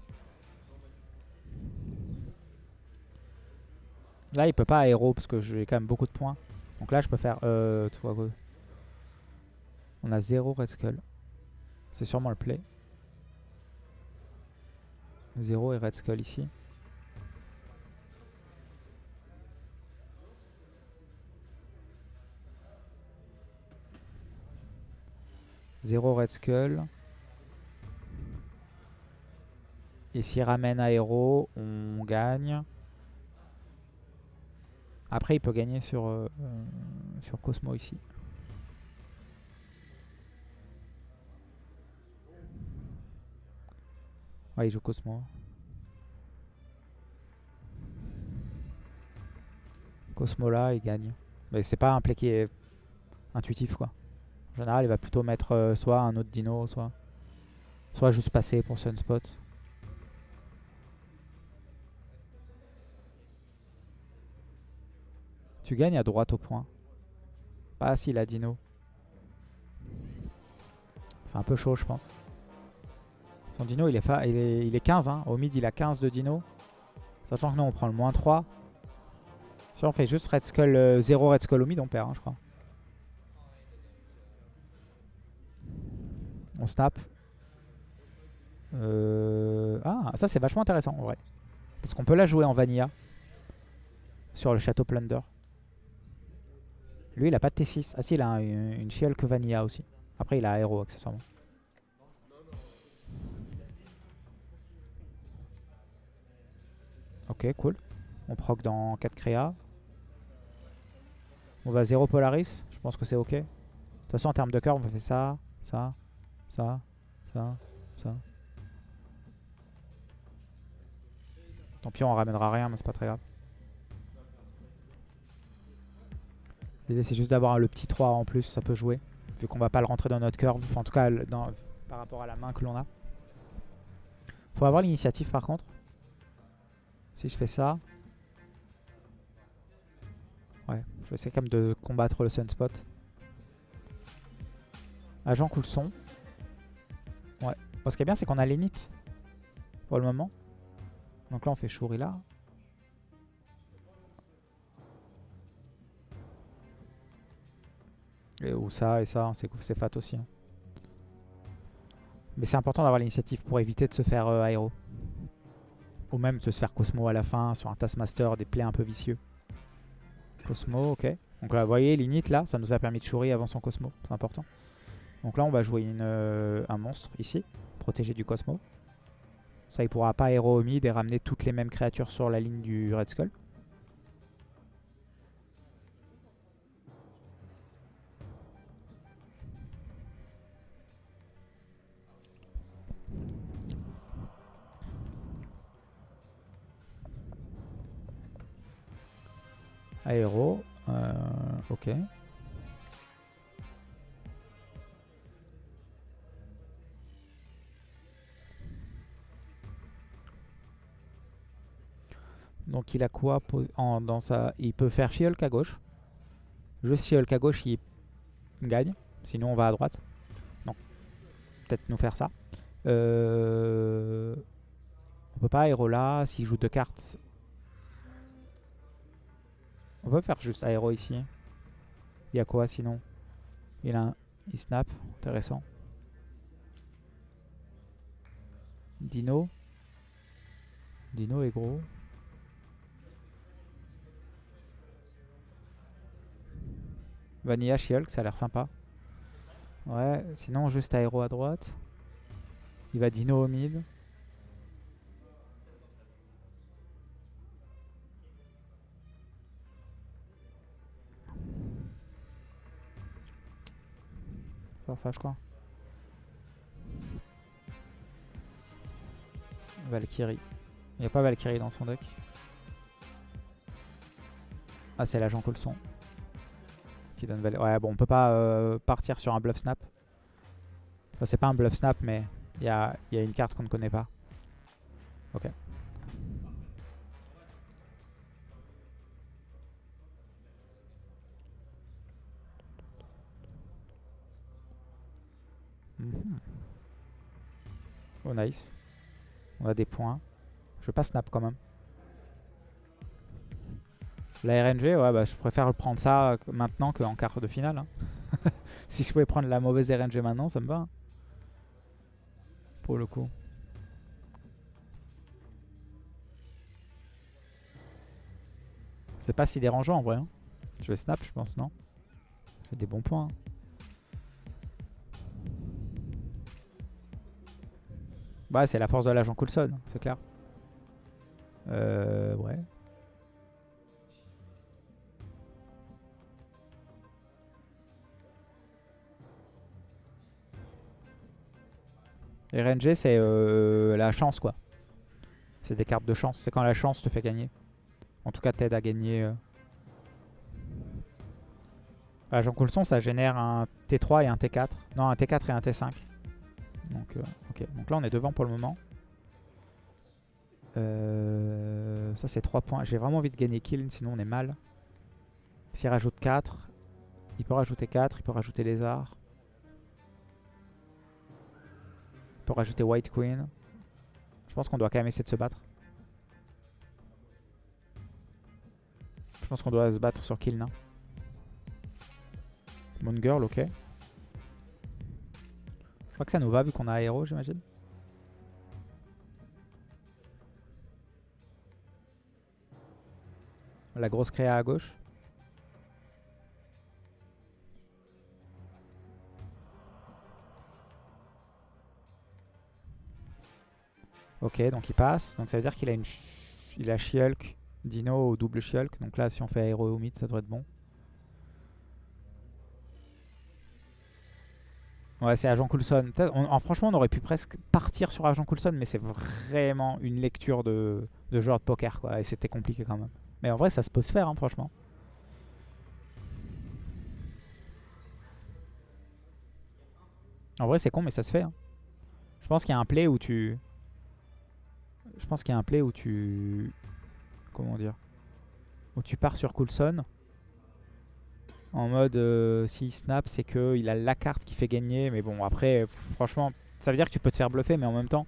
Là, il peut pas aéro parce que j'ai quand même beaucoup de points. Donc là, je peux faire... Euh, on a 0 Red Skull. C'est sûrement le play. 0 et Red Skull ici. Zéro Red Skull. Et s'il ramène aéro, on gagne. Après, il peut gagner sur, euh, sur Cosmo ici. Ouais, il joue Cosmo. Cosmo là, il gagne. Mais c'est pas un play qui est intuitif quoi. En général, il va plutôt mettre euh, soit un autre dino, soit, soit juste passer pour Sunspot. Tu gagnes à droite au point. Pas si la dino. C'est un peu chaud, je pense. Son dino, il est, il est, il est 15. Hein. Au mid, il a 15 de dino. Sachant que nous, on prend le moins 3. Si on fait juste Red Skull, euh, 0 Red Skull au mid, on perd, hein, je crois. On snap. Euh, Ah, ça c'est vachement intéressant en vrai. Parce qu'on peut la jouer en vanilla. Sur le château Plunder. Lui, il a pas de T6. Ah si, il a un- une, une She-Hulk Vanilla aussi. Après, il a Aéro accessoirement. Ok, cool. On proc dans 4 créas. On va 0 Polaris. Je pense que c'est ok. De toute façon, en termes de cœur, on faire ça, ça, ça, ça, ça. Tant pis, on ramènera rien, mais c'est pas très grave. L'idée, c'est juste d'avoir le petit 3 en plus, ça peut jouer. Vu qu'on va pas le rentrer dans notre curve. En tout cas, par rapport à la main que l'on a. Faut avoir l'initiative par contre. Si je fais ça. Ouais, je vais essayer quand même de combattre le Sunspot. Agent coule son. Ouais. Ce qui est bien, c'est qu'on a l'init. Pour le moment. Donc là, on fait Shuri là. Et, ou ça et ça, c'est c'est fat aussi. hein. Mais c'est important d'avoir l'initiative pour éviter de se faire euh, aéro. Ou même de se faire Cosmo à la fin sur un Taskmaster, des plays un peu vicieux. Cosmo, ok. Donc là, vous voyez, l'init là, ça nous a permis de Shuri avant son Cosmo. C'est important. Donc là, on va jouer euh, un monstre ici, protégé du Cosmo. Ça, il pourra pas héros au mid et ramener toutes les mêmes créatures sur la ligne du Red Skull. Aéro, euh, ok. Donc il a quoi dans sa... Il peut faire She-Hulk à gauche. Juste She-Hulk à gauche, il gagne. Sinon on va à droite. Non. Peut-être nous faire ça. Euh... On peut pas aéro là. S'il joue deux cartes. On peut faire juste aéro ici. Il y a quoi sinon? Il a un... Il snap. Intéressant. Dino. Dino est gros. Vanilla Shield, ça a l'air sympa. Ouais, sinon juste aéro à droite. Il va dino au mid. Faire ça je crois. Valkyrie. Il n'y a pas Valkyrie dans son deck. Ah c'est l'agent Ouais, bon, on peut pas euh, partir sur un bluff snap. Enfin, c'est pas un bluff snap, mais il y a, y a, une carte qu'on ne connaît pas. Ok. Mhm. Oh nice. On a des points. Je veux pas snap quand même. La RNG, ouais, bah, je préfère prendre ça maintenant qu'en quart de finale. Hein. si je pouvais prendre la mauvaise RNG maintenant, ça me va. Hein. Pour le coup. C'est pas si dérangeant en vrai. Hein. Je vais snap, je pense, non J'ai des bons points. Bah, c'est la force de l'agent Coulson, c'est clair. Euh, ouais. RNG, c'est euh, la chance, quoi. C'est des cartes de chance. C'est quand la chance te fait gagner. En tout cas, t'aide à gagner. Euh. Ah, Jean Coulson, ça génère un T3 et un T4. Non, un T4 et un T5. Donc, euh. Donc là, on est devant pour le moment. ça, c'est 3 points. J'ai vraiment envie de gagner kill, sinon on est mal. S'il rajoute 4, il peut rajouter 4, il peut rajouter les arts. Pour rajouter White Queen. Je pense qu'on doit quand même essayer de se battre. Je pense qu'on doit se battre sur Kill, Moon Girl, ok. Je crois que ça nous va vu qu'on a aéro, j'imagine. La grosse créa à gauche. Ok, donc il passe. Donc ça veut dire qu'il a une il a Shulk, Dino ou double Shulk. Donc là, si on fait aéro au mid, ça devrait être bon. Ouais, c'est Agent Coulson. franchement, on aurait pu presque partir sur Agent Coulson, mais c'est vraiment une lecture de, de de poker, quoi. Et c'était compliqué quand même. Mais en vrai, ça se peut se faire, hein, franchement. En vrai, c'est con, mais ça se fait. Hein. Je pense qu'il y a un play où tu... Je pense qu'il y a un play où tu... Comment dire Où tu pars sur Coulson. En mode, euh, s'il snap, c'est qu'il a la carte qui fait gagner. Mais bon, après, franchement, ça veut dire que tu peux te faire bluffer. Mais en même temps,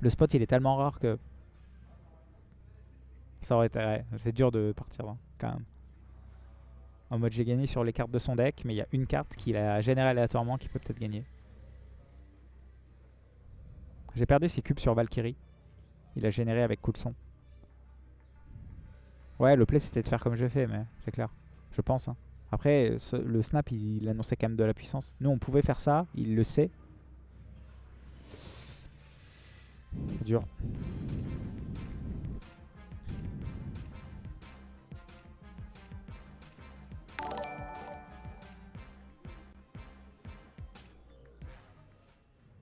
le spot, il est tellement rare que... Ça aurait été... c'est dur de partir, hein, quand même. En mode, j'ai gagné sur les cartes de son deck. Mais il y a une carte qu'il a générée aléatoirement qui peut peut-être gagner. J'ai perdu ses cubes sur Valkyrie. Il a généré avec Coulson. Ouais, le play c'était de faire comme j'ai fait, mais c'est clair. Je pense. Hein. Après, le snap, il, annonçait quand même de la puissance. Nous, on pouvait faire ça, il le sait. C'est dur.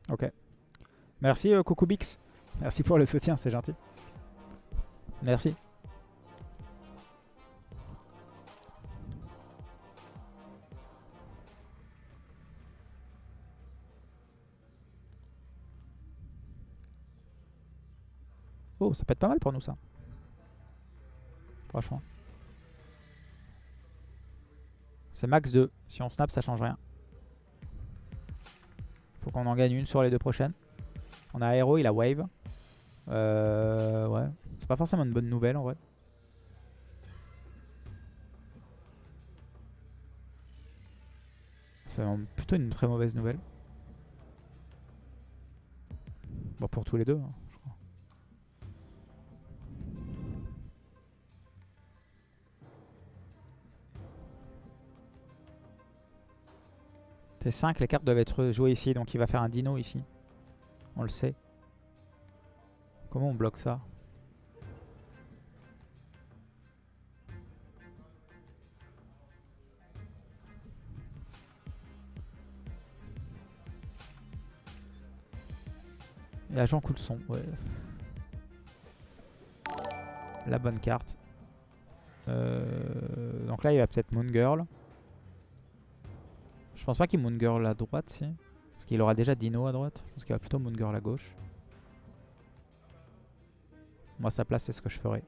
Ok. Merci euh, Coucou Bix. Merci pour le soutien, c'est gentil. Merci. Oh, ça peut être pas mal pour nous ça. Franchement. C'est max 2. Si on snap, ça change rien. Faut qu'on en gagne une sur les deux prochaines. On a Aero, il a Wave. Euh, ouais. C'est pas forcément une bonne nouvelle en vrai. C'est plutôt une très mauvaise nouvelle. Bon, pour tous les deux, hein, je crois. T5, les cartes doivent être jouées ici, donc il va faire un dino ici. On le sait. Comment on bloque ça? Et agent coup de son, ouais. La bonne carte. Euh, donc là, il va peut-être Moon Girl. Je pense pas qu'il Moon Girl à droite, si. Parce qu'il aura déjà Dino à droite. Je pense qu'il va plutôt Moon Girl à gauche. Moi, sa place, c'est ce que je ferais.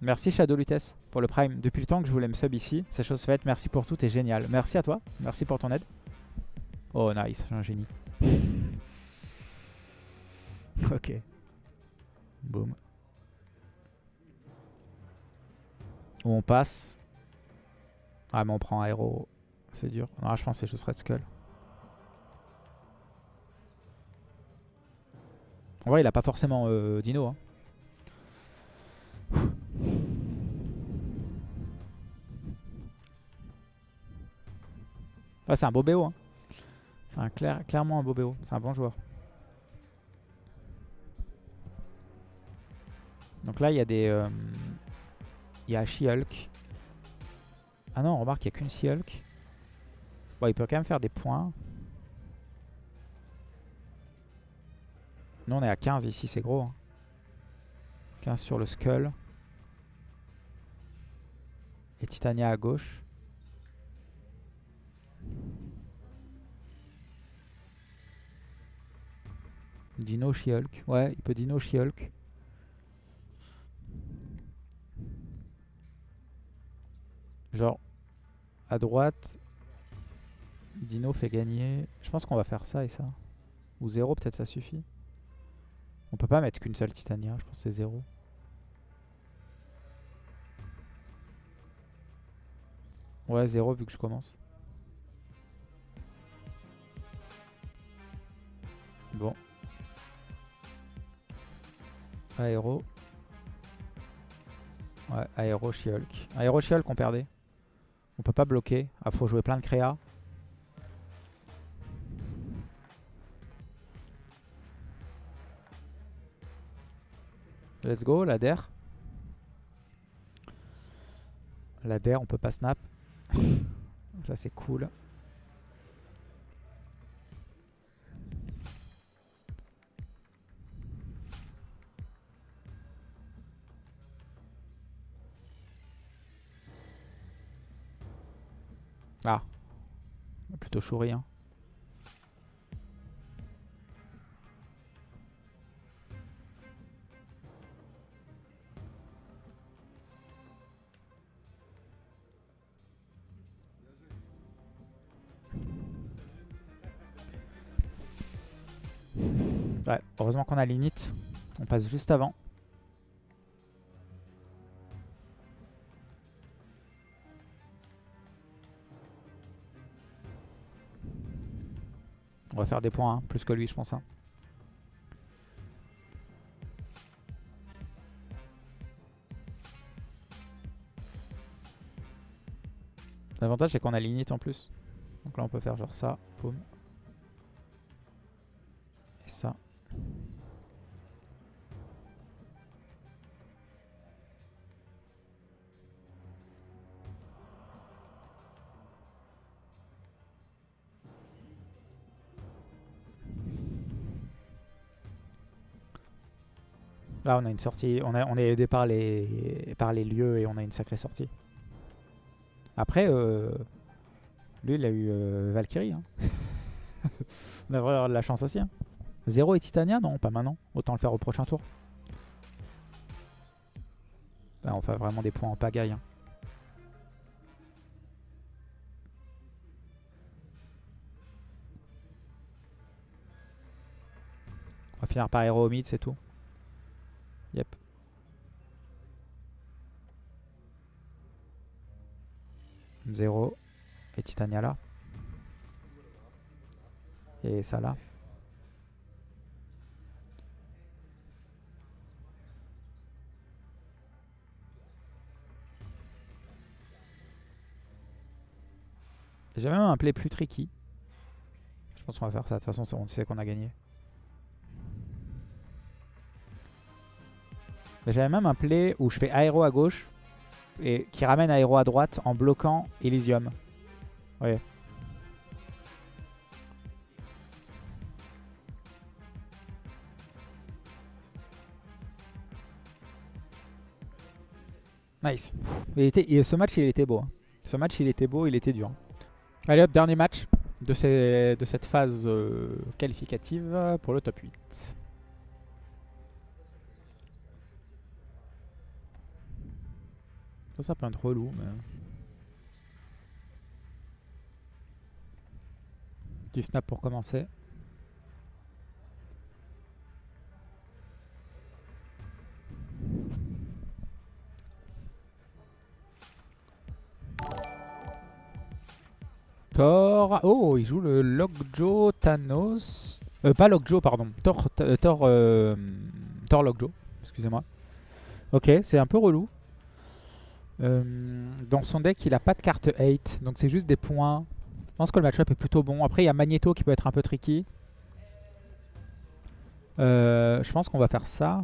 Merci Shadow Lutès pour le Prime. Depuis le temps que je voulais me sub ici, c'est chose faite. Merci pour tout, t'es génial. Merci à toi. Merci pour ton aide. Oh nice, suis un génie. ok. Boum. Où on passe? Ah mais on prend aéro. C'est dur. Non, je pense que c'est juste Red Skull. En vrai, il a pas forcément euh, Dino. Hein. Ouais, c'est un beau BO. Hein. C'est clairement un beau BO. C'est un bon joueur. Donc là, il y a des... euh, Il y a She-Hulk. Ah non, remarque, il n'y a qu'une She-Hulk. Bon, il peut quand même faire des points. Nous, on est à 15 ici, c'est gros. hein. 15 sur le Skull. Et Titania à gauche. Dino She-Hulk. Ouais, il peut Dino She-Hulk. Genre, à droite, Dino fait gagner. Je pense qu'on va faire ça et ça. Ou 0, peut-être ça suffit. On peut pas mettre qu'une seule Titania, je pense que c'est 0. Ouais, 0 vu que je commence. Bon. Aéro. Ouais, Aéro, She-Hulk. Aéro, She-Hulk, on perdait. On peut pas bloquer. Ah, faut jouer plein de créa. Let's go, la DER. La DER, on peut pas snap. Ça, c'est cool. Ah. Plutôt chouri, hein. Heureusement qu'on a l'init. On passe juste avant. On va faire des points, hein, plus que lui je pense. Hein. L'avantage c'est qu'on a l'init en plus. Donc là on peut faire genre ça, boum, Là on a une sortie, on, a, on est aidé par les, par les lieux et on a une sacrée sortie. Après, euh, lui il a eu euh, Valkyrie. Hein. on devrait avoir de la chance aussi. Hein. Zéro et Titania Non, pas maintenant. Autant le faire au prochain tour. Là on fait vraiment des points en pagaille. Hein. On va finir par héros au mid, c'est tout. Yep. Zéro. Et Titania là. Et ça là. J'ai même un play plus tricky. Je pense qu'on va faire ça. De toute façon, on sait qu'on a gagné. J'avais même un play où je fais aéro à gauche et qui ramène aéro à droite en bloquant Elysium. Nice. Il était, ce match, il était beau. Hein. Ce match, il était beau, il était dur. Allez hop, dernier match de, de cette phase euh, qualificative pour le top 8. Ça, peut être relou, mais... Petit snap pour commencer. Thor. Oh, il joue le Lockjaw Thanos. Euh, pas Lockjaw, pardon. Thor, Thor, euh, Thor Lockjaw. Excusez-moi. Ok, c'est un peu relou. Euh, dans son deck, il a pas de carte 8, donc c'est juste des points. Je pense que le match-up est plutôt bon. Après, il y a Magneto qui peut être un peu tricky. Euh, je pense qu'on va faire ça.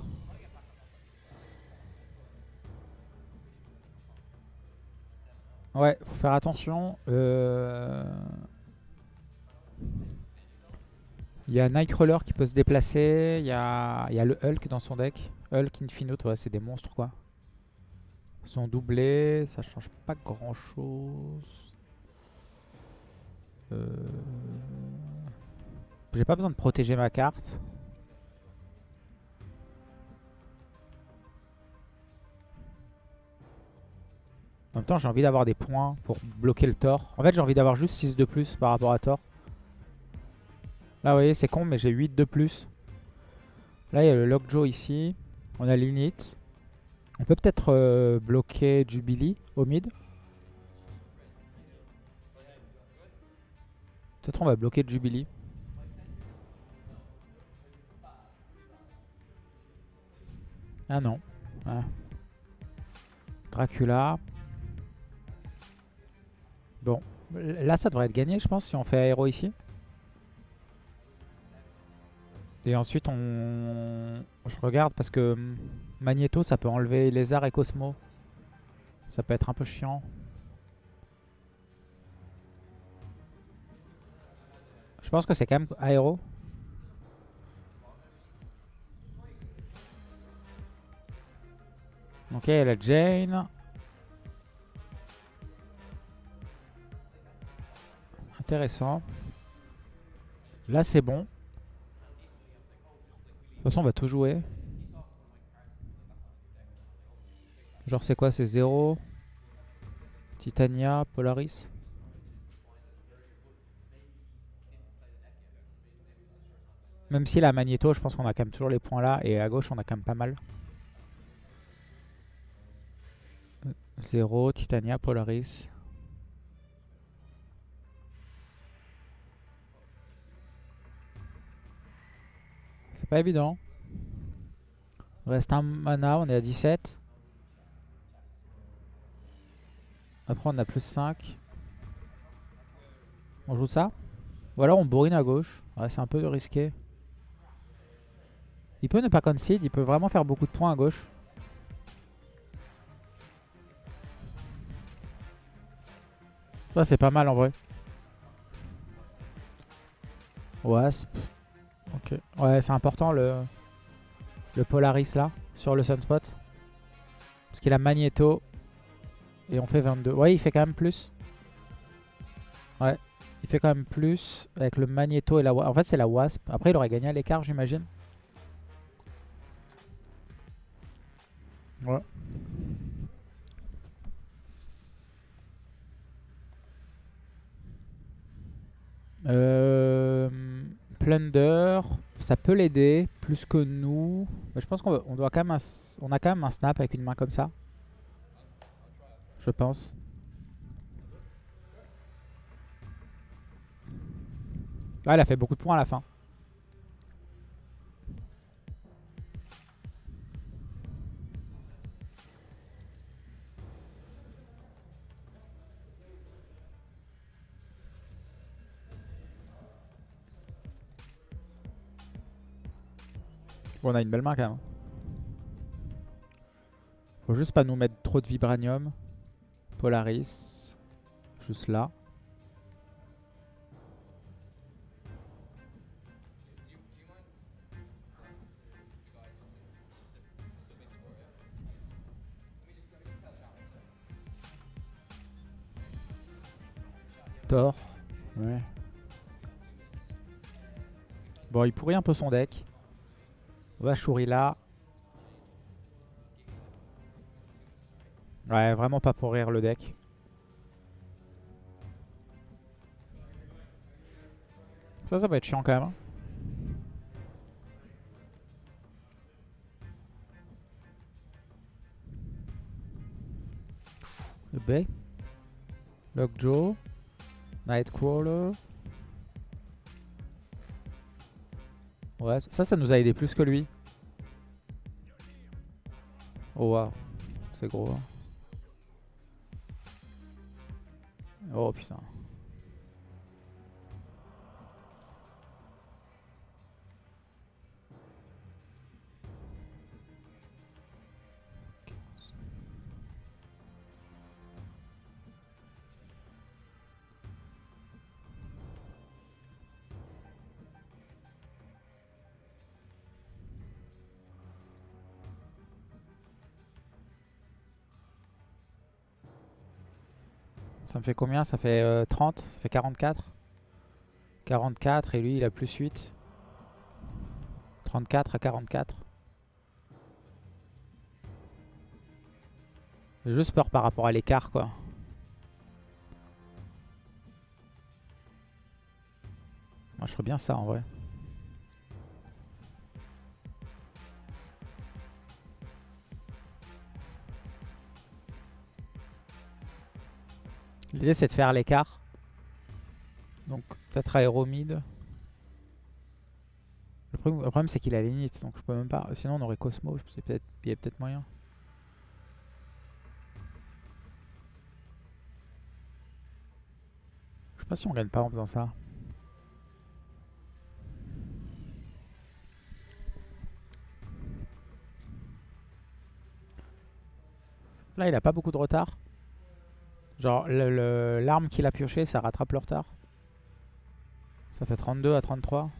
Ouais, faut faire attention. Euh, il y a Nightcrawler qui peut se déplacer. Il y a, il y a le Hulk dans son deck. Hulk, Infinite, ouais, c'est des monstres quoi sont doublés, ça change pas grand chose. Euh... J'ai pas besoin de protéger ma carte. En même temps, j'ai envie d'avoir des points pour bloquer le Thor. En fait, j'ai envie d'avoir juste 6 de plus par rapport à Thor. Là, vous voyez, c'est con, mais j'ai 8 de plus. Là, il y a le Lockjaw ici. On a l'init. On peut peut-être euh, bloquer Jubilee au mid. Peut-être on va bloquer Jubilee. Ah non. Ah. Dracula. Bon. Là, ça devrait être gagné, je pense, si on fait aéro ici. Et ensuite, on... Je regarde parce que hum, Magneto, ça peut enlever Lézard et Cosmo. Ça peut être un peu chiant. Je pense que c'est quand même aéro. Ok, la Jane. Intéressant. Là, c'est bon. De toute façon, on va tout jouer. Genre, c'est quoi C'est 0 Titania, Polaris? Même si la Magneto, je pense qu'on a quand même toujours les points là. Et à gauche, on a quand même pas mal. 0, Titania, Polaris. C'est pas évident. Reste un mana, on est à 17. Après on a plus 5. On joue ça? Ou alors on bourrine à gauche. Ouais, c'est un peu risqué. Il peut ne pas concede, il peut vraiment faire beaucoup de points à gauche. Ça c'est pas mal en vrai. Wasp. Ok. Ouais, c'est important le, le Polaris là, sur le Sunspot. Parce qu'il a Magneto. Et on fait 22. Ouais, il fait quand même plus. Ouais, il fait quand même plus avec le Magneto et la Wasp. En fait, c'est la Wasp. Après, il aurait gagné à l'écart, j'imagine. Ouais. Euh, Plunder, ça peut l'aider plus que nous. Mais je pense qu'on on a quand même un snap avec une main comme ça. Je pense. Ah, elle a fait beaucoup de points à la fin. On a une belle main quand même. Faut juste pas nous mettre trop de vibranium. Polaris. Juste là. Thor. Ouais. Bon, il pourrit un peu son deck. On va là. Ouais, vraiment pas pour rire le deck. Ça, ça va être chiant quand même. Hein. Le B. Lockjaw. Nightcrawler. Ouais, ça, ça nous a aidé plus que lui. Oh waouh, c'est gros. Hein. Oh. Ça me fait combien? Ça fait 30 euh, Ça fait 44 44 et lui il a plus 8. 34 à 44. J'ai juste peur par rapport à l'écart quoi. Moi je ferais bien ça en vrai. L'idée c'est de faire l'écart. Donc peut-être aéromide. Le problème, c'est qu'il a l'init, donc je peux même pas. Sinon on aurait Cosmo, il y a peut-être moyen. Je sais pas si on gagne pas en faisant ça. Là il a pas beaucoup de retard. Genre, l'arme qu'il a pioché, ça rattrape le retard. Ça fait 32 à 33.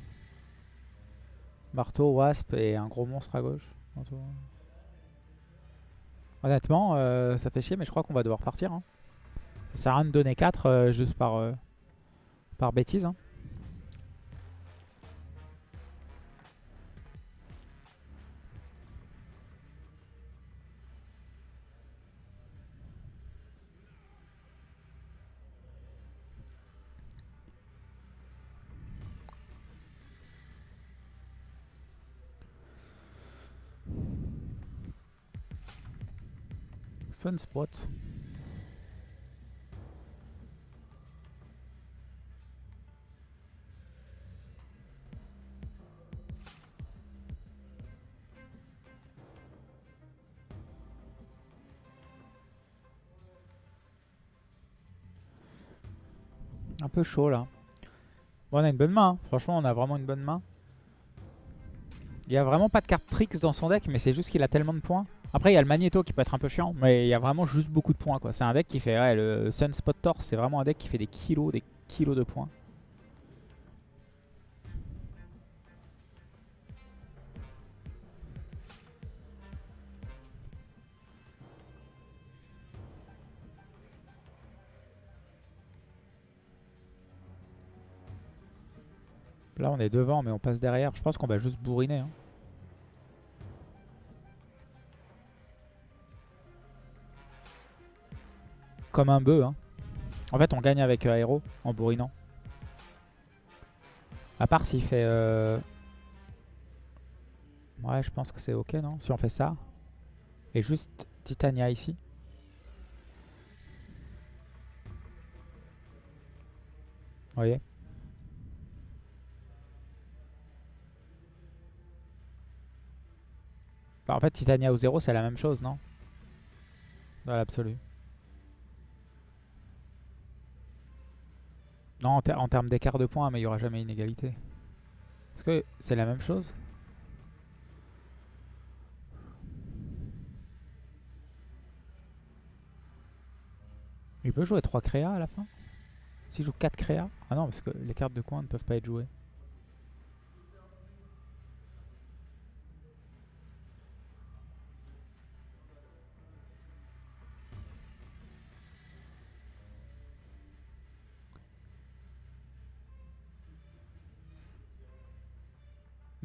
Marteau, Wasp et un gros monstre à gauche. Honnêtement, euh, ça fait chier, mais je crois qu'on va devoir partir. Hein. Ça sert à rien de donner 4 euh, juste par, euh, bêtise. Hein. Sunspot. Un peu chaud là. Bon, on a une bonne main. hein. Franchement, on a vraiment une bonne main. Il y a vraiment pas de carte tricks dans son deck, mais c'est juste qu'il a tellement de points. Après, il y a le Magneto qui peut être un peu chiant, mais il y a vraiment juste beaucoup de points. quoi. C'est un deck qui fait... Ouais, le Sunspot Torse, c'est vraiment un deck qui fait des kilos, des kilos de points. Là, on est devant, mais on passe derrière. Je pense qu'on va juste bourriner. hein. Comme un bœuf. hein. En fait, on gagne avec euh, Aéro en bourrinant. À part s'il fait... euh, Ouais, je pense que c'est ok, non Si on fait ça. Et juste Titania ici. Vous voyez Bah, En fait, Titania ou 0, c'est la même chose, non? Dans l'absolu. Non, en, ter- en termes d'écart de points, mais il n'y aura jamais une égalité. Est-ce que c'est la même chose? Il peut jouer 3 créas à la fin? S'il joue 4 créas? Ah non, parce que les cartes de coin ne peuvent pas être jouées.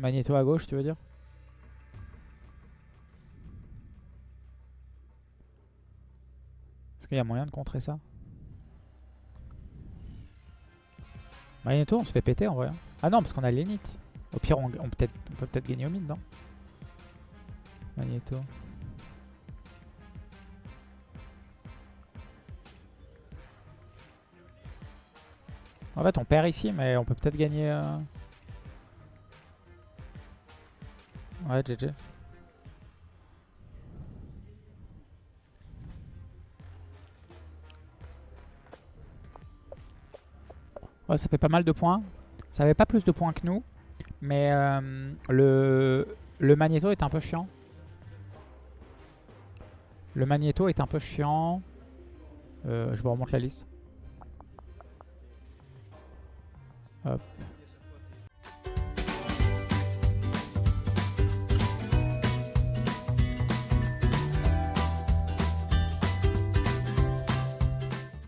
Magneto à gauche, tu veux dire? Est-ce qu'il y a moyen de contrer ça? Magneto, on se fait péter en vrai. hein. Ah non, parce qu'on a l'Enite. Au pire, on, peut-être- on peut peut-être gagner au mid, non? Magneto. En fait, on perd ici, mais on peut peut-être gagner... euh, Ouais, GG. Ouais, ça fait pas mal de points. Ça avait pas plus de points que nous. Mais euh, le, le Magneto est un peu chiant. Le Magneto est un peu chiant. Euh, je vous remonte la liste. Hop.